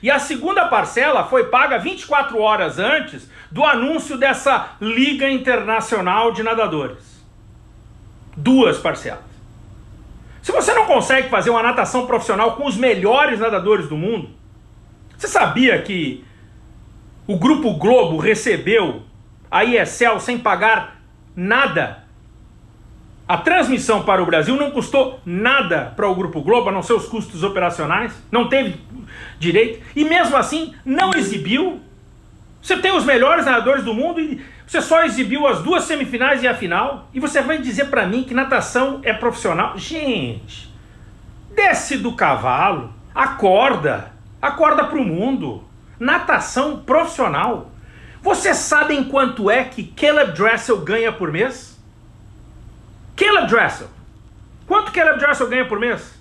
E a segunda parcela foi paga 24 horas antes do anúncio dessa Liga Internacional de Nadadores. Duas parcelas. Se você não consegue fazer uma natação profissional com os melhores nadadores do mundo, você sabia que o Grupo Globo recebeu a ESL sem pagar nada a transmissão para o Brasil não custou nada para o Grupo Globo, a não ser os custos operacionais, não teve direito, e mesmo assim não exibiu. Você tem os melhores nadadores do mundo e você só exibiu as duas semifinais e a final, e você vai dizer para mim que natação é profissional? Gente, desce do cavalo, acorda, acorda para o mundo. Natação profissional. Vocês sabem quanto é que Caleb Dressel ganha por mês? Caleb Dressel. Quanto Caleb Dressel ganha por mês?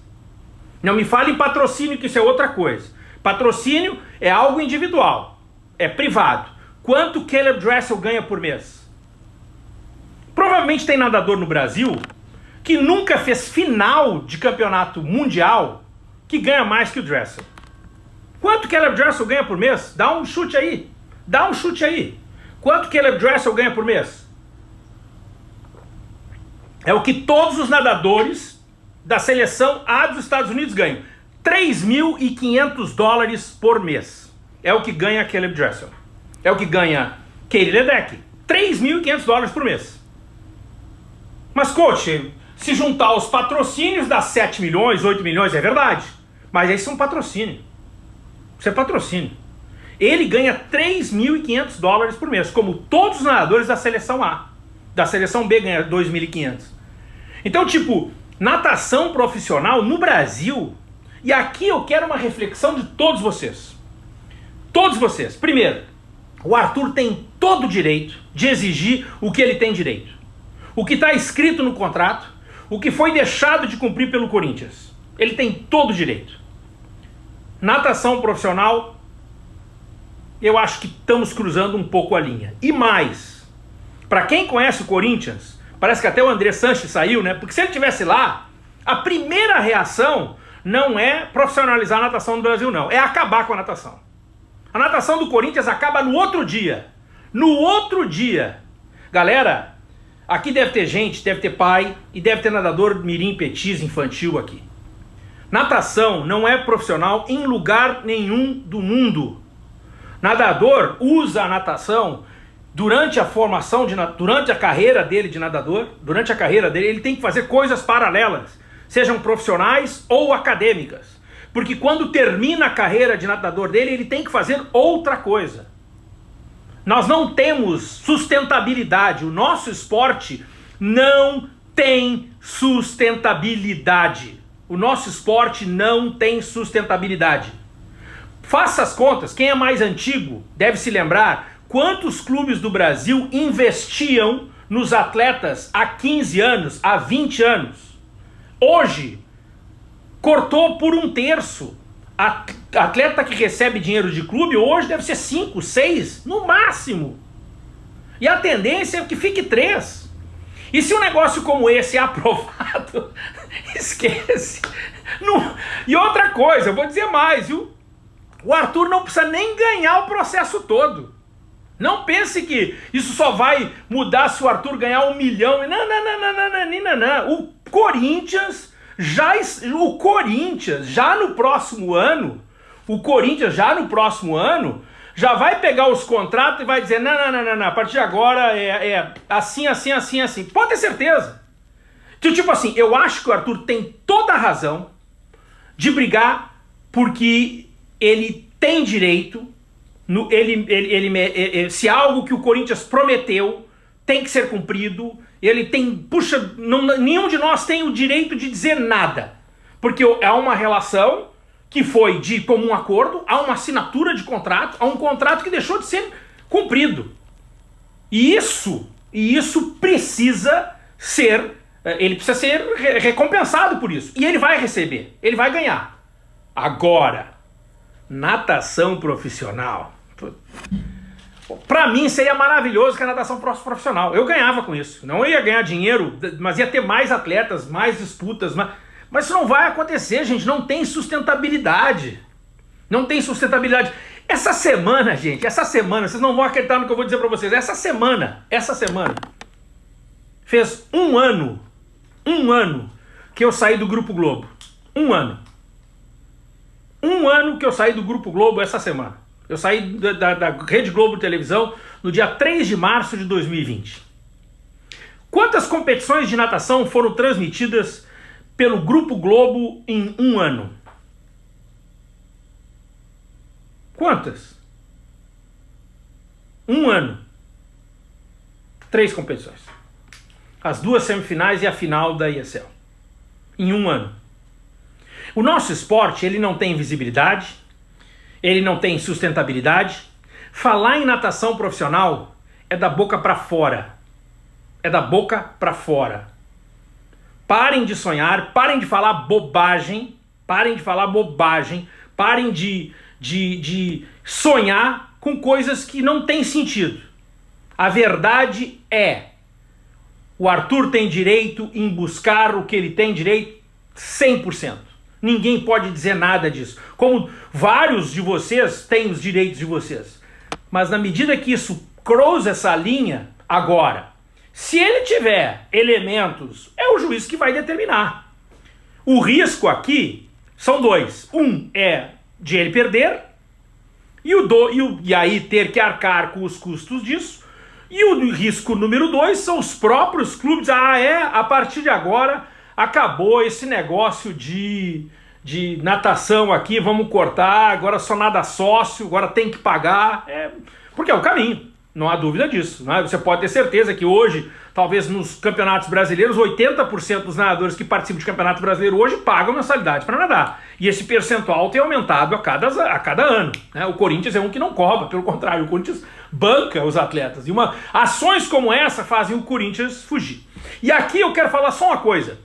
Não me fale em patrocínio, que isso é outra coisa. Patrocínio é algo individual, é privado. Quanto Caleb Dressel ganha por mês? Provavelmente tem nadador no Brasil que nunca fez final de campeonato mundial que ganha mais que o Dressel. Quanto Caleb Dressel ganha por mês? Dá um chute aí. Dá um chute aí. Quanto Caleb Dressel ganha por mês? É o que todos os nadadores da seleção A dos Estados Unidos ganham. 3.500 dólares por mês. É o que ganha Caleb Dressel. É o que ganha Katie Ledeck. 3.500 dólares por mês. Mas, coach, se juntar os patrocínios dá 7 milhões, 8 milhões, é verdade. Mas aí são patrocínio. Isso é patrocínio. Ele ganha 3.500 dólares por mês, como todos os nadadores da seleção A. Da seleção B ganha 2.500. Então, tipo, natação profissional no Brasil, e aqui eu quero uma reflexão de todos vocês. Todos vocês. Primeiro, o Arthur tem todo o direito de exigir o que ele tem direito. O que está escrito no contrato, o que foi deixado de cumprir pelo Corinthians. Ele tem todo o direito. Natação profissional, eu acho que estamos cruzando um pouco a linha. E mais, Para quem conhece o Corinthians, parece que até o André Sanches saiu, né? Porque se ele tivesse lá, a primeira reação não é profissionalizar a natação do Brasil, não. É acabar com a natação. A natação do Corinthians acaba no outro dia. No outro dia. Galera, aqui deve ter gente, deve ter pai e deve ter nadador mirim petis infantil aqui. Natação não é profissional em lugar nenhum do mundo. Nadador usa a natação durante a formação, de, durante a carreira dele de nadador, durante a carreira dele, ele tem que fazer coisas paralelas, sejam profissionais ou acadêmicas. Porque quando termina a carreira de nadador dele, ele tem que fazer outra coisa. Nós não temos sustentabilidade, o nosso esporte não tem sustentabilidade. O nosso esporte não tem sustentabilidade. Faça as contas, quem é mais antigo deve se lembrar quantos clubes do Brasil investiam nos atletas há 15 anos, há 20 anos. Hoje, cortou por um terço. A atleta que recebe dinheiro de clube hoje deve ser 5, 6, no máximo. E a tendência é que fique 3. E se um negócio como esse é aprovado, esquece. Não... E outra coisa, eu vou dizer mais, viu? O Arthur não precisa nem ganhar o processo todo. Não pense que isso só vai mudar se o Arthur ganhar um milhão. Não, não, não, não, não, não, não, não. O Corinthians já. O Corinthians, já no próximo ano, o Corinthians já no próximo ano, já vai pegar os contratos e vai dizer: não, não, não, não, não a partir de agora é, é assim, assim, assim, assim. Pode ter certeza. Então, tipo assim, eu acho que o Arthur tem toda a razão de brigar porque ele tem direito, no, ele, ele, ele, se algo que o Corinthians prometeu tem que ser cumprido, ele tem, puxa, não, nenhum de nós tem o direito de dizer nada, porque é uma relação que foi de comum acordo, há uma assinatura de contrato, há um contrato que deixou de ser cumprido. E isso, e isso precisa ser, eh, ele precisa ser recompensado por isso. E ele vai receber, ele vai ganhar. Agora, Natação profissional. Para mim seria maravilhoso que a natação fosse profissional. Eu ganhava com isso. Não ia ganhar dinheiro, mas ia ter mais atletas, mais disputas. Mas, mas isso não vai acontecer, gente. Não tem sustentabilidade. Não tem sustentabilidade. Essa semana, gente, essa semana, vocês não vão acreditar no que eu vou dizer para vocês. Essa semana, essa semana, fez um ano, um ano que eu saí do Grupo Globo. Um ano. Um ano que eu saí do Grupo Globo essa semana. Eu saí da, da, da Rede Globo Televisão no dia 3 de março de 2020. Quantas competições de natação foram transmitidas pelo Grupo Globo em um ano? Quantas? Um ano. Três competições. As duas semifinais e a final da ESL. Em um ano. O nosso esporte, ele não tem visibilidade, ele não tem sustentabilidade. Falar em natação profissional é da boca para fora. É da boca para fora. Parem de sonhar, parem de falar bobagem, parem de falar bobagem, parem de, de, de sonhar com coisas que não têm sentido. A verdade é, o Arthur tem direito em buscar o que ele tem direito 100%. Ninguém pode dizer nada disso. Como vários de vocês têm os direitos de vocês. Mas na medida que isso cruza essa linha, agora, se ele tiver elementos, é o juiz que vai determinar. O risco aqui são dois. Um é de ele perder, e, o do, e, o, e aí ter que arcar com os custos disso. E o risco número dois são os próprios clubes. Ah, é, a partir de agora acabou esse negócio de, de natação aqui, vamos cortar, agora só nada sócio, agora tem que pagar. É, porque é o caminho, não há dúvida disso. Né? Você pode ter certeza que hoje, talvez nos campeonatos brasileiros, 80% dos nadadores que participam de campeonato brasileiro hoje pagam mensalidade para nadar. E esse percentual tem aumentado a cada, a cada ano. Né? O Corinthians é um que não cobra, pelo contrário, o Corinthians banca os atletas. E uma, ações como essa fazem o Corinthians fugir. E aqui eu quero falar só uma coisa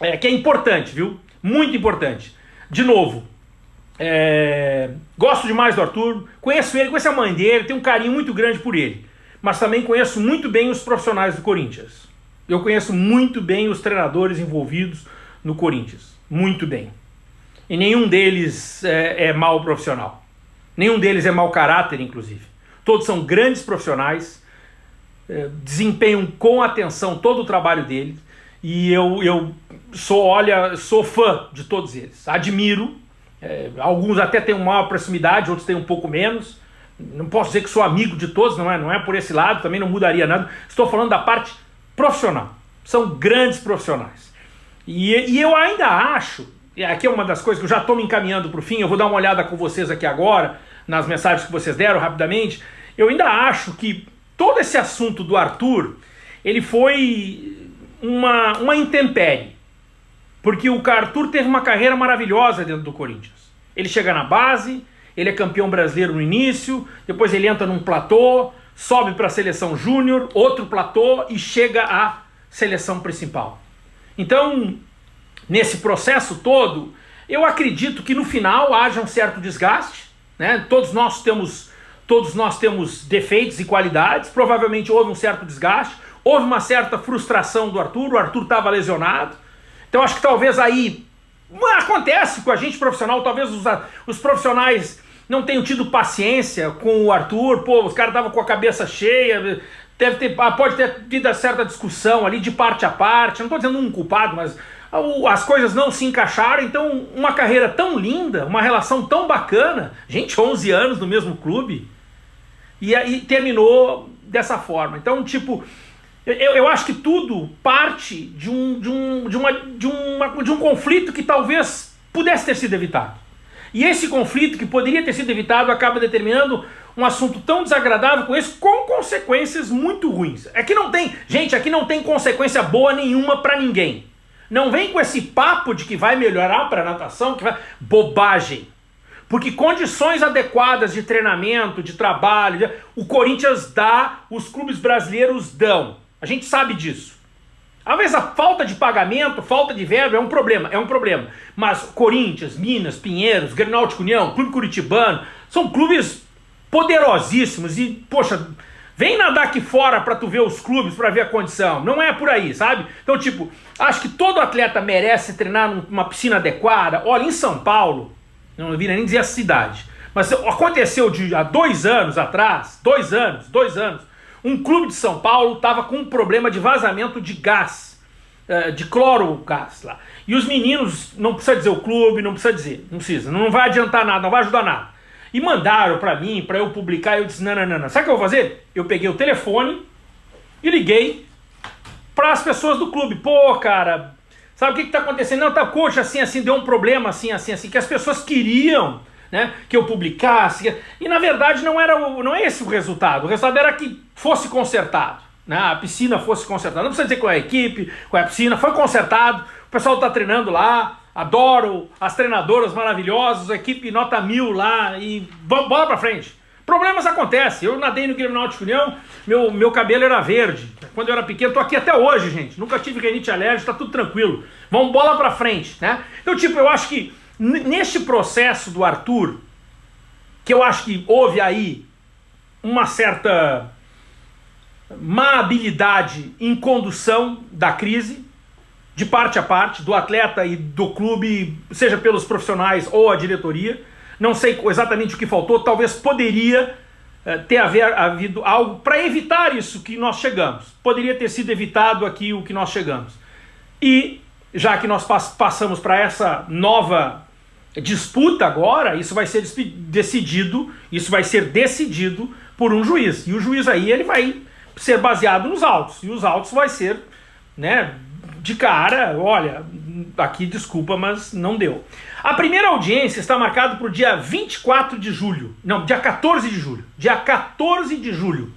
é, que é importante, viu? Muito importante. De novo, é, gosto demais do Arthur, conheço ele, conheço a mãe dele, tenho um carinho muito grande por ele. mas também conheço muito bem os profissionais do Corinthians. Eu conheço muito bem os treinadores envolvidos no Corinthians. Muito bem. E nenhum deles é, é mau profissional. Nenhum deles é mau caráter, inclusive. Todos são grandes profissionais, é, desempenham com atenção todo o trabalho deles. E eu, eu sou, olha, sou fã de todos eles. Admiro. É, alguns até têm maior proximidade, outros têm um pouco menos. Não posso dizer que sou amigo de todos, não é, não é por esse lado, também não mudaria nada. Estou falando da parte profissional. São grandes profissionais. E, e eu ainda acho, e aqui é uma das coisas que eu já estou me encaminhando para o fim, eu vou dar uma olhada com vocês aqui agora, nas mensagens que vocês deram rapidamente. Eu ainda acho que todo esse assunto do Arthur, ele foi uma, uma intempérie. Porque o Arthur teve uma carreira maravilhosa dentro do Corinthians. Ele chega na base, ele é campeão brasileiro no início, depois ele entra num platô, sobe para a seleção júnior, outro platô e chega à seleção principal. Então, nesse processo todo, eu acredito que no final haja um certo desgaste, né? Todos nós temos todos nós temos defeitos e qualidades, provavelmente houve um certo desgaste, houve uma certa frustração do Arthur, o Arthur estava lesionado. Então acho que talvez aí acontece com a gente profissional, talvez os, os profissionais não tenham tido paciência com o Arthur, pô, os caras estavam com a cabeça cheia, deve ter, ah, pode ter tido certa discussão ali de parte a parte, não estou dizendo um culpado, mas as coisas não se encaixaram, então uma carreira tão linda, uma relação tão bacana, gente, 11 anos no mesmo clube, e aí terminou dessa forma. Então, tipo, eu, eu acho que tudo parte de um, de, um, de, uma, de, uma, de um conflito que talvez pudesse ter sido evitado. E esse conflito que poderia ter sido evitado acaba determinando um assunto tão desagradável com esse, com consequências muito ruins. Aqui não tem, gente, aqui não tem consequência boa nenhuma para ninguém. Não vem com esse papo de que vai melhorar para natação, que vai bobagem. Porque condições adequadas de treinamento, de trabalho, o Corinthians dá, os clubes brasileiros dão. A gente sabe disso. Às vezes a falta de pagamento, falta de verba é um problema, é um problema. Mas Corinthians, Minas, Pinheiros, Grenaltico União, Clube Curitibano, são clubes poderosíssimos e, poxa, vem nadar aqui fora para tu ver os clubes, para ver a condição. Não é por aí, sabe? Então, tipo, acho que todo atleta merece treinar numa piscina adequada. Olha, em São Paulo, não vira nem dizer a cidade, mas aconteceu de há dois anos atrás, dois anos, dois anos, um clube de São Paulo estava com um problema de vazamento de gás, eh, de cloro gás lá. E os meninos, não precisa dizer o clube, não precisa dizer, não precisa, não vai adiantar nada, não vai ajudar nada. E mandaram para mim, para eu publicar, eu disse, não, não, não, não. Sabe o que eu vou fazer? Eu peguei o telefone e liguei para as pessoas do clube. Pô, cara, sabe o que está acontecendo? Não, tá, coxa, assim, assim, deu um problema, assim, assim, assim, que as pessoas queriam né, que eu publicasse. E na verdade não era o, não é esse o resultado. O resultado era que fosse consertado. Né, a piscina fosse consertada. Não precisa dizer qual é a equipe, qual é a piscina, foi consertado. O pessoal está treinando lá. Adoro as treinadoras maravilhosas, a equipe nota mil lá e bola para frente. Problemas acontecem. Eu nadei no Grêmio Náutico União, meu, meu cabelo era verde. Quando eu era pequeno, tô aqui até hoje, gente. Nunca tive renite alérgica, tá tudo tranquilo. Vamos bola para frente, né? Então, tipo, eu acho que Neste processo do Arthur, que eu acho que houve aí uma certa má habilidade em condução da crise, de parte a parte, do atleta e do clube, seja pelos profissionais ou a diretoria. Não sei exatamente o que faltou, talvez poderia eh, ter haver, havido algo para evitar isso que nós chegamos. Poderia ter sido evitado aqui o que nós chegamos. E já que nós passamos para essa nova disputa agora, isso vai ser decidido, isso vai ser decidido por um juiz. E o juiz aí ele vai ser baseado nos autos. E os autos vai ser, né, de cara, olha, aqui desculpa, mas não deu. A primeira audiência está marcada para o dia 24 de julho. Não, dia 14 de julho. Dia 14 de julho.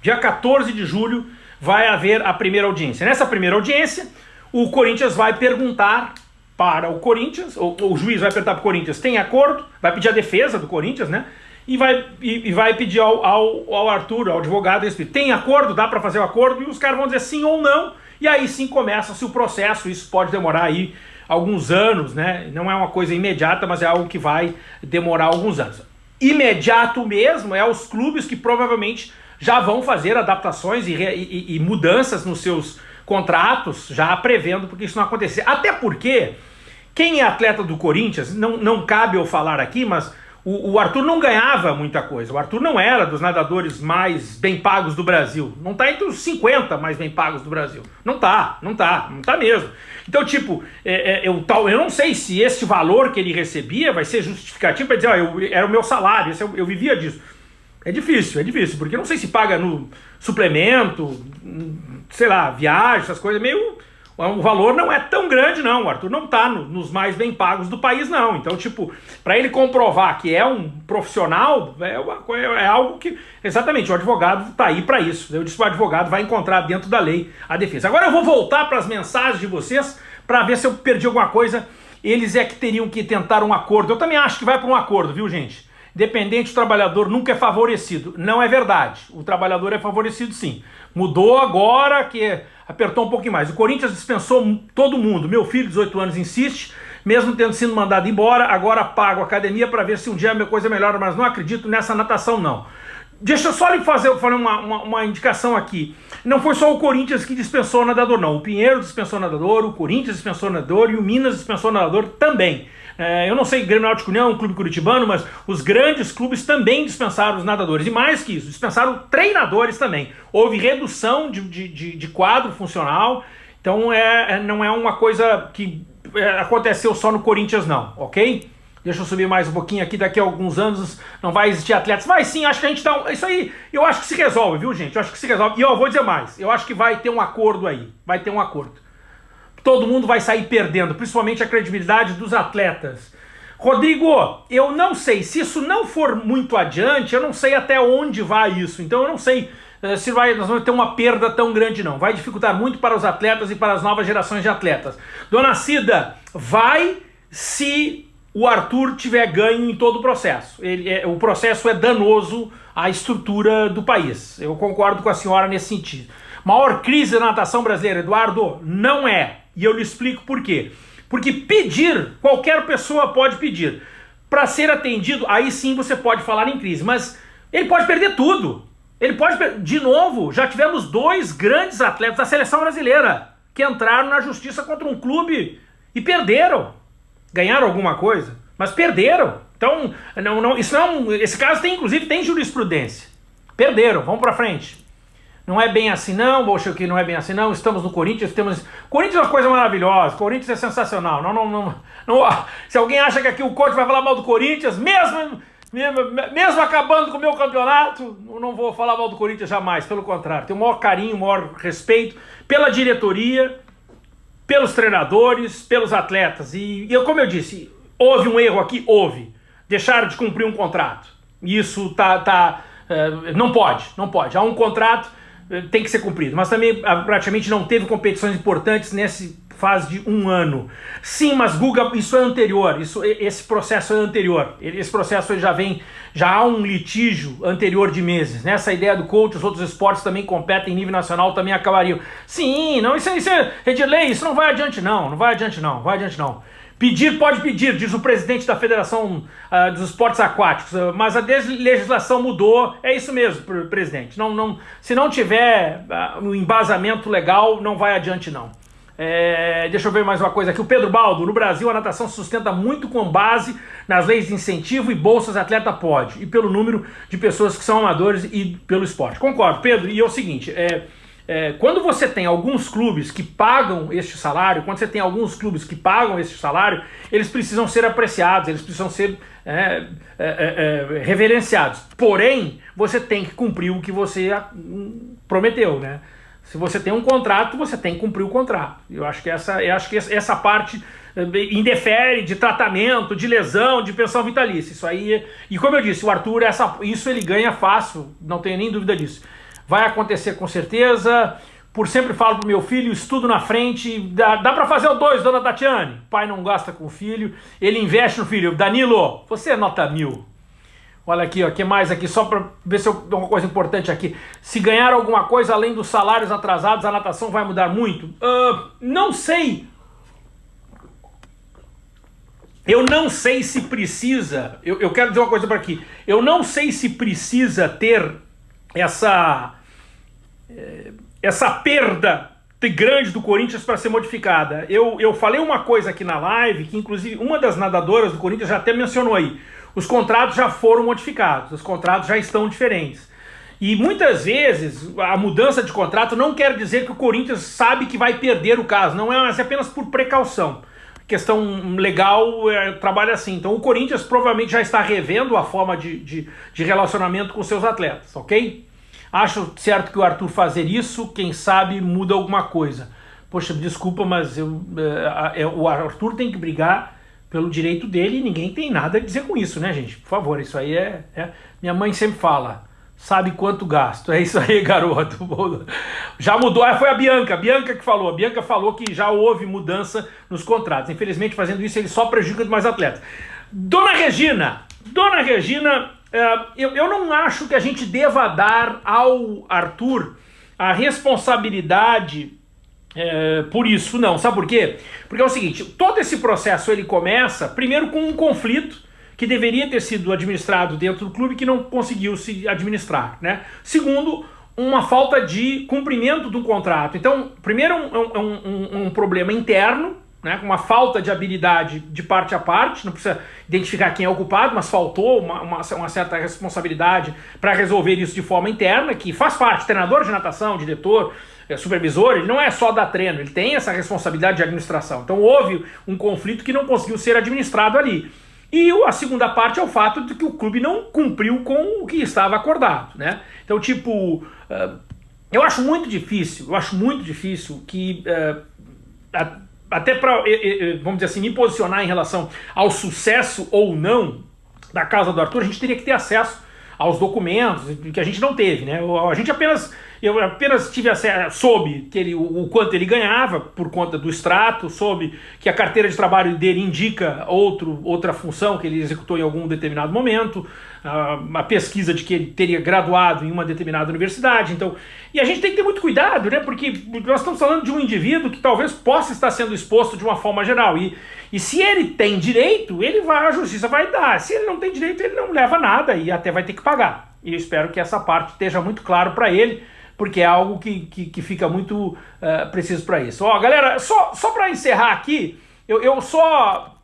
Dia 14 de julho vai haver a primeira audiência. Nessa primeira audiência, o Corinthians vai perguntar para o Corinthians, ou, o juiz vai perguntar para o Corinthians, tem acordo? Vai pedir a defesa do Corinthians, né? E vai, e, e vai pedir ao, ao, ao, Arthur, ao advogado, tem acordo? Dá para fazer o acordo? E os caras vão dizer sim ou não, e aí sim começa-se o processo, isso pode demorar aí alguns anos, né? Não é uma coisa imediata, mas é algo que vai demorar alguns anos. Imediato mesmo é os clubes que provavelmente já vão fazer adaptações e, e, e mudanças nos seus contratos, já prevendo porque isso não acontecer. Até porque quem é atleta do Corinthians, não, não cabe eu falar aqui, mas o, o, Arthur não ganhava muita coisa. O Arthur não era dos nadadores mais bem pagos do Brasil. Não está entre os 50 mais bem pagos do Brasil. Não tá, não tá, não tá mesmo. Então, tipo, é, é, eu, tal, eu não sei se esse valor que ele recebia vai ser justificativo para dizer, ó, eu, era o meu salário, eu, eu vivia disso. É difícil, é difícil, porque eu não sei se paga no suplemento, sei lá, viagem, essas coisas, meio o valor não é tão grande não, o Arthur não está no, nos mais bem pagos do país não, então tipo, para ele comprovar que é um profissional, é, uma, é algo que, exatamente, o advogado está aí para isso, eu disse que o advogado vai encontrar dentro da lei a defesa. Agora eu vou voltar para as mensagens de vocês, para ver se eu perdi alguma coisa, eles é que teriam que tentar um acordo, eu também acho que vai para um acordo, viu gente? Dependente, o trabalhador nunca é favorecido. Não é verdade. O trabalhador é favorecido sim. Mudou agora que apertou um pouquinho mais. O Corinthians dispensou todo mundo. Meu filho, 18 anos, insiste, mesmo tendo sido mandado embora, agora pago a academia para ver se um dia a minha coisa melhora, mas não acredito nessa natação não. Deixa eu só lhe fazer, uma, uma, uma, indicação aqui. Não foi só o Corinthians que dispensou o nadador, não. O Pinheiro dispensou o nadador, o Corinthians dispensou o nadador e o Minas dispensou o nadador também. É, eu não sei, Grêmio Náutico União, clube curitibano, mas os grandes clubes também dispensaram os nadadores. E mais que isso, dispensaram treinadores também. Houve redução de, de, de, de quadro funcional, então é, é, não é uma coisa que é, aconteceu só no Corinthians não, ok? Deixa eu subir mais um pouquinho aqui, daqui a alguns anos não vai existir atletas. Vai sim, acho que a gente um... Isso aí, eu acho que se resolve, viu gente? Eu acho que se resolve. E eu vou dizer mais, eu acho que vai ter um acordo aí. Vai ter um acordo todo mundo vai sair perdendo, principalmente a credibilidade dos atletas. Rodrigo, eu não sei, se isso não for muito adiante, eu não sei até onde vai isso, então eu não sei uh, se vai, nós vamos ter uma perda tão grande não, vai dificultar muito para os atletas e para as novas gerações de atletas. Dona Cida, vai se o Arthur tiver ganho em todo o processo, Ele, é, o processo é danoso à estrutura do país, eu concordo com a senhora nesse sentido. Maior crise da natação brasileira, Eduardo, não é. E eu lhe explico por quê. Porque pedir, qualquer pessoa pode pedir. Para ser atendido, aí sim você pode falar em crise. Mas ele pode perder tudo. Ele pode, de novo, já tivemos dois grandes atletas da seleção brasileira que entraram na justiça contra um clube e perderam. Ganharam alguma coisa, mas perderam. Então, não, não, isso não, esse caso tem, inclusive, tem jurisprudência. Perderam, vamos para frente. Não é bem assim não, poxa, que não é bem assim não, estamos no Corinthians, temos... Corinthians é uma coisa maravilhosa, Corinthians é sensacional, não, não, não, não... se alguém acha que aqui o coach vai falar mal do Corinthians, mesmo, mesmo, mesmo acabando com o meu campeonato, eu não vou falar mal do Corinthians jamais, pelo contrário, tenho o maior carinho, o maior respeito pela diretoria, pelos treinadores, pelos atletas, e, e como eu disse, houve um erro aqui? Houve, deixaram de cumprir um contrato, isso tá, tá, é, não pode, não pode, há um contrato tem que ser cumprido, mas também ah, praticamente não teve competições importantes nesse fase de um ano. Sim, mas Guga, isso é anterior, isso, esse processo é anterior, esse processo já vem, já há um litígio anterior de meses, nessa né? ideia do coach, os outros esportes também competem em nível nacional, também acabariam. Sim, não, isso, isso é, Redilei, isso não vai adiante não, não vai adiante não, vai adiante não. Pedir pode pedir, diz o presidente da Federação uh, dos Esportes Aquáticos, uh, mas a legislação mudou, é isso mesmo, presidente. Não, não, se não tiver uh, um embasamento legal, não vai adiante não. É, deixa eu ver mais uma coisa aqui. O Pedro Baldo, no Brasil a natação se sustenta muito com base nas leis de incentivo e bolsas atleta pode, e pelo número de pessoas que são amadores e pelo esporte. Concordo, Pedro, e é o seguinte, é, é, quando você tem alguns clubes que pagam este salário, quando você tem alguns clubes que pagam este salário, eles precisam ser apreciados, eles precisam ser é, é, é, é reverenciados. Porém, você tem que cumprir o que você hum, prometeu, né? Se você tem um contrato, você tem que cumprir o contrato. Eu acho que essa, eu acho que essa parte é, indefere de tratamento, de lesão, de pensão vitalícia. Isso aí, e como eu disse, o Arthur, essa, isso ele ganha fácil, não tenho nem dúvida disso. Vai acontecer com certeza. Por sempre falo pro meu filho, estudo na frente, dá, dá para fazer o dois, dona Tatiane. Pai não gasta com o filho, ele investe no filho. Danilo, você é nota mil. Olha aqui, o que mais aqui, só para ver se eu dou uma coisa importante aqui. Se ganhar alguma coisa além dos salários atrasados, a natação vai mudar muito? Uh, não sei. Eu não sei se precisa, eu, eu quero dizer uma coisa para aqui. Eu não sei se precisa ter essa, essa perda grande do Corinthians para ser modificada. Eu, eu falei uma coisa aqui na live, que inclusive uma das nadadoras do Corinthians já até mencionou aí. Os contratos já foram modificados, os contratos já estão diferentes. E muitas vezes a mudança de contrato não quer dizer que o Corinthians sabe que vai perder o caso, não é, é apenas por precaução. Questão legal é, trabalha assim. Então o Corinthians provavelmente já está revendo a forma de, de, de relacionamento com seus atletas, ok? Acho certo que o Arthur fazer isso, quem sabe muda alguma coisa. Poxa, desculpa, mas eu, é, é, o Arthur tem que brigar pelo direito dele e ninguém tem nada a dizer com isso, né, gente? Por favor, isso aí é... é... Minha mãe sempre fala, sabe quanto gasto. É isso aí, garoto. Já mudou, ah, foi a Bianca, a Bianca que falou. A Bianca falou que já houve mudança nos contratos. Infelizmente, fazendo isso, ele só prejudica mais atletas. Dona Regina, Dona Regina eu, eu não acho que a gente deva dar ao Arthur a responsabilidade é, por isso, não. Sabe por quê? Porque é o seguinte, todo esse processo ele começa primeiro com um conflito que deveria ter sido administrado dentro do clube que não conseguiu se administrar. Né? Segundo, uma falta de cumprimento do contrato. Então, primeiro um, um, um, um problema interno, né, com uma falta de habilidade de parte a parte, não precisa identificar quem é o culpado, mas faltou uma, uma, uma certa responsabilidade para resolver isso de forma interna, que faz parte, treinador de natação, diretor, é, supervisor, ele não é só dar treino, ele tem essa responsabilidade de administração. Então houve um conflito que não conseguiu ser administrado ali. E a segunda parte é o fato de que o clube não cumpriu com o que estava acordado, né? Então, tipo, eu acho muito difícil, eu acho muito difícil que até para, vamos dizer assim, me posicionar em relação ao sucesso ou não da casa do Arthur, a gente teria que ter acesso aos documentos, que a gente não teve, né? A gente apenas eu apenas tive acesso, soube que ele, o, quanto ele ganhava por conta do extrato, soube que a carteira de trabalho dele indica outro, outra função que ele executou em algum determinado momento, a, a pesquisa de que ele teria graduado em uma determinada universidade. Então, e a gente tem que ter muito cuidado, né? Porque nós estamos falando de um indivíduo que talvez possa estar sendo exposto de uma forma geral. E, e se ele tem direito, ele vai, a justiça vai dar. Se ele não tem direito, ele não leva nada e até vai ter que pagar. E eu espero que essa parte esteja muito claro para ele porque é algo que, que, que fica muito uh, preciso para isso. Ó, galera, só, só para encerrar aqui, eu, eu só...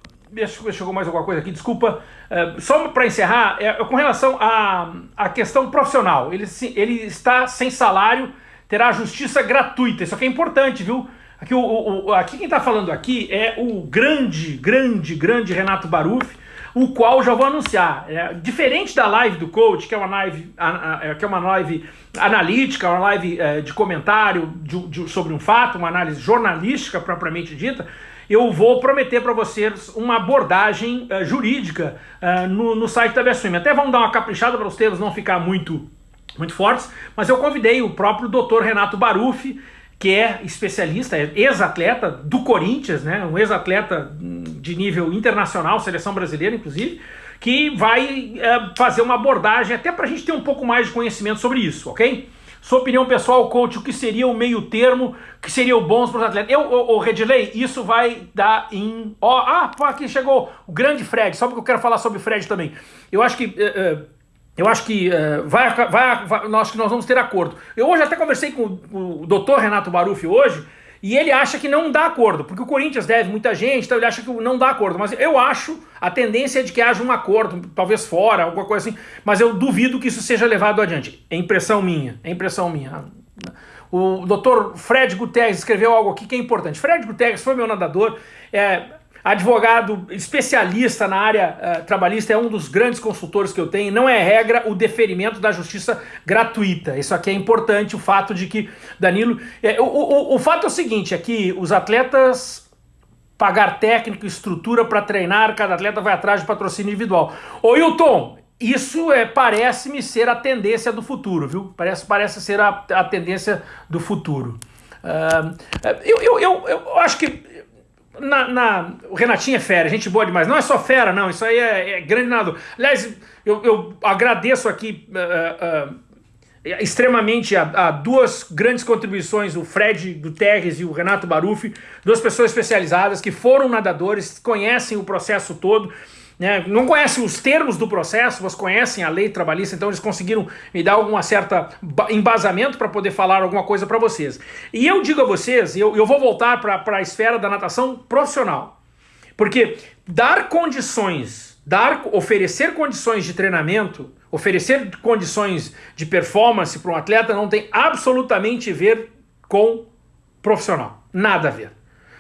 Chegou mais alguma coisa aqui, desculpa. Uh, só para encerrar, é, com relação à, à questão profissional, ele, ele está sem salário, terá justiça gratuita. Isso aqui é importante, viu? Aqui, o, o, aqui quem está falando aqui é o grande, grande, grande Renato Baruf, o qual já vou anunciar. É, diferente da live do coach, que é uma live, a, a, que é uma live analítica, uma live é, de comentário de, de, sobre um fato, uma análise jornalística propriamente dita, eu vou prometer para vocês uma abordagem uh, jurídica uh, no, no, site da Bessuim. Até vamos dar uma caprichada para os termos não ficar muito, muito fortes, mas eu convidei o próprio doutor Renato Barufi, que é especialista, é ex-atleta do Corinthians, né, um ex-atleta de nível internacional, seleção brasileira inclusive, que vai é, fazer uma abordagem até para a gente ter um pouco mais de conhecimento sobre isso, ok? Sua opinião pessoal, coach, o que seria o meio termo, que seria o bons para os atletas? Eu, o, o Redley, isso vai dar em... Ó, ah, aqui chegou o grande Fred, só porque eu quero falar sobre o Fred também. Eu acho que... Uh, uh, eu acho que uh, vai, vai, vai, nós, nós vamos ter acordo. Eu hoje até conversei com o, o doutor Renato Baruffi hoje, e ele acha que não dá acordo, porque o Corinthians deve muita gente, então ele acha que não dá acordo. Mas eu acho, a tendência é de que haja um acordo, talvez fora, alguma coisa assim, mas eu duvido que isso seja levado adiante. É impressão minha, é impressão minha. O doutor Fred Guterres escreveu algo aqui que é importante. Fred Guterres foi meu nadador, é, Advogado especialista na área uh, trabalhista, é um dos grandes consultores que eu tenho. Não é regra o deferimento da justiça gratuita. Isso aqui é importante, o fato de que, Danilo... É, o, o, o fato é o seguinte, é que os atletas pagar técnico, estrutura para treinar, cada atleta vai atrás de patrocínio individual. Ô Hilton, isso é, parece-me ser a tendência do futuro, viu? Parece, parece ser a, a tendência do futuro. Uh, eu, eu, eu, eu acho que na, na, o Renatinho é fera, gente boa demais. Não é só fera, não. Isso aí é, é grande nada. Aliás, eu, eu agradeço aqui uh, uh, extremamente a, a, duas grandes contribuições, o Fred Guterres e o Renato Barufi, duas pessoas especializadas que foram nadadores, conhecem o processo todo né, não conhecem os termos do processo, mas conhecem a lei trabalhista, então eles conseguiram me dar alguma certa embasamento para poder falar alguma coisa para vocês. E eu digo a vocês, eu, eu vou voltar para a esfera da natação profissional, porque dar condições, dar, oferecer condições de treinamento, oferecer condições de performance para um atleta não tem absolutamente a ver com profissional, nada a ver.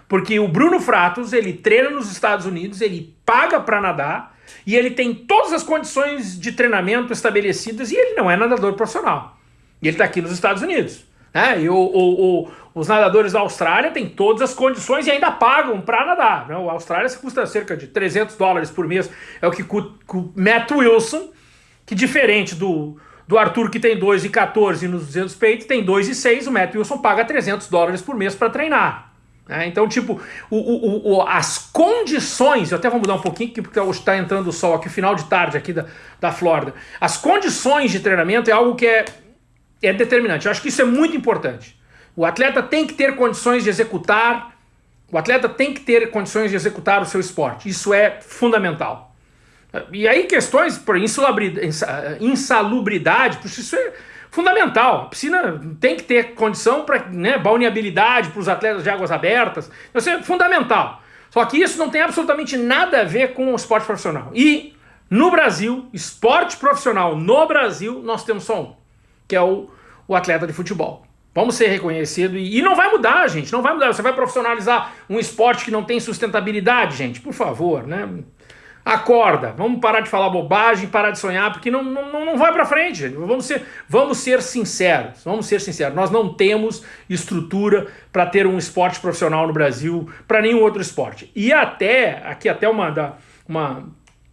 Porque o Bruno Fratos, ele treina nos Estados Unidos, ele paga para nadar e ele tem todas as condições de treinamento estabelecidas e ele não é nadador profissional. E ele está aqui nos Estados Unidos. Né? E o, o, o, os nadadores da Austrália têm todas as condições e ainda pagam para nadar. Né? A Austrália custa cerca de 300 dólares por mês. É o que o Matt Wilson, que diferente do, do Arthur que tem 2,14 nos 200 peitos, tem 2,6, o Matt Wilson paga 300 dólares por mês para treinar. É, então, tipo, o, o, o, as condições, eu até vou mudar um pouquinho, porque está entrando o sol aqui, final de tarde aqui da, da Flórida. As condições de treinamento é algo que é, é determinante. Eu acho que isso é muito importante. O atleta tem que ter condições de executar, o atleta tem que ter condições de executar o seu esporte. Isso é fundamental. E aí questões por insalubridade, isso é fundamental. A piscina tem que ter condição para né, balneabilidade para os atletas de águas abertas. Isso é fundamental. Só que isso não tem absolutamente nada a ver com o esporte profissional. E no Brasil, esporte profissional no Brasil, nós temos só um, que é o, o atleta de futebol. Vamos ser reconhecidos e, e não vai mudar, gente, não vai mudar. Você vai profissionalizar um esporte que não tem sustentabilidade, gente, por favor, né? Acorda, vamos parar de falar bobagem, parar de sonhar, porque não, não, não vai para frente. Vamos ser, vamos ser sinceros, vamos ser sinceros. Nós não temos estrutura para ter um esporte profissional no Brasil, para nenhum outro esporte. E até, aqui até uma, da, uma,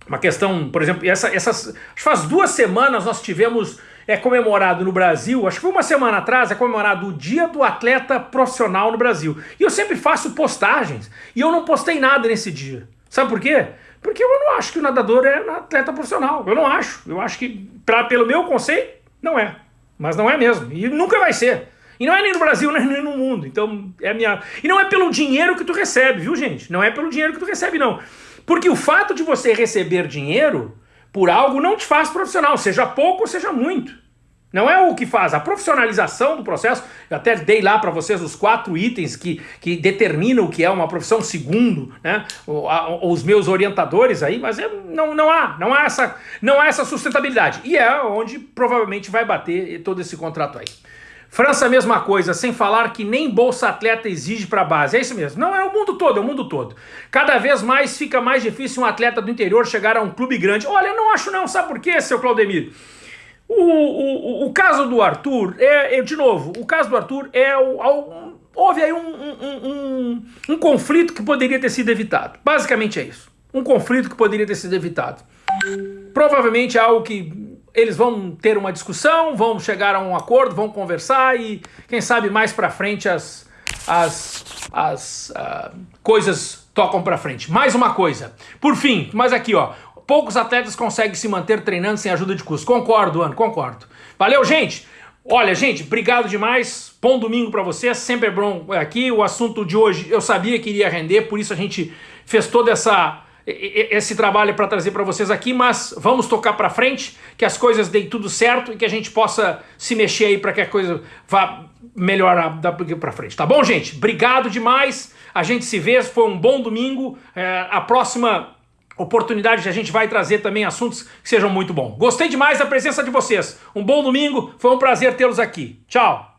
uma questão, por exemplo, essa, essas, faz duas semanas nós tivemos é comemorado no Brasil, acho que foi uma semana atrás, é comemorado o Dia do Atleta Profissional no Brasil. E eu sempre faço postagens, e eu não postei nada nesse dia. Sabe por quê? Porque eu não acho que o nadador é atleta profissional. Eu não acho. Eu acho que, pra, pelo meu conceito, não é. Mas não é mesmo. E nunca vai ser. E não é nem no Brasil, nem no mundo. Então, é minha... E não é pelo dinheiro que tu recebe, viu, gente? Não é pelo dinheiro que tu recebe, não. Porque o fato de você receber dinheiro por algo não te faz profissional, seja pouco ou seja muito. Não é o que faz, a profissionalização do processo, eu até dei lá para vocês os quatro itens que, que determinam o que é uma profissão, segundo né, os meus orientadores aí, mas é, não, não, há, não, há essa, não há essa sustentabilidade. E é onde provavelmente vai bater todo esse contrato aí. França, mesma coisa, sem falar que nem Bolsa Atleta exige para a base. É isso mesmo. Não, é o mundo todo, é o mundo todo. Cada vez mais fica mais difícil um atleta do interior chegar a um clube grande. Olha, não acho não, sabe por quê, seu Claudemir? O, o, o caso do Arthur, é, é, de novo, o caso do Arthur é o, um, houve aí um, um, um, um conflito que poderia ter sido evitado. Basicamente é isso. Um conflito que poderia ter sido evitado. Provavelmente é algo que eles vão ter uma discussão, vão chegar a um acordo, vão conversar e quem sabe mais para frente as, as, as uh, coisas tocam para frente. Mais uma coisa. Por fim, mas aqui ó, poucos atletas conseguem se manter treinando sem ajuda de custo. Concordo, Ana, concordo. Valeu, gente! Olha, gente, obrigado demais. Bom domingo para vocês. Sempre é bom aqui. O assunto de hoje eu sabia que iria render, por isso a gente fez todo essa, esse trabalho para trazer para vocês aqui, mas vamos tocar para frente, que as coisas deem tudo certo e que a gente possa se mexer aí para que a coisa vá melhorar para frente. Tá bom, gente? Obrigado demais. A gente se vê. Foi um bom domingo. É, a próxima oportunidade a gente vai trazer também assuntos que sejam muito bons. Gostei demais da presença de vocês. Um bom domingo, foi um prazer tê-los aqui. Tchau!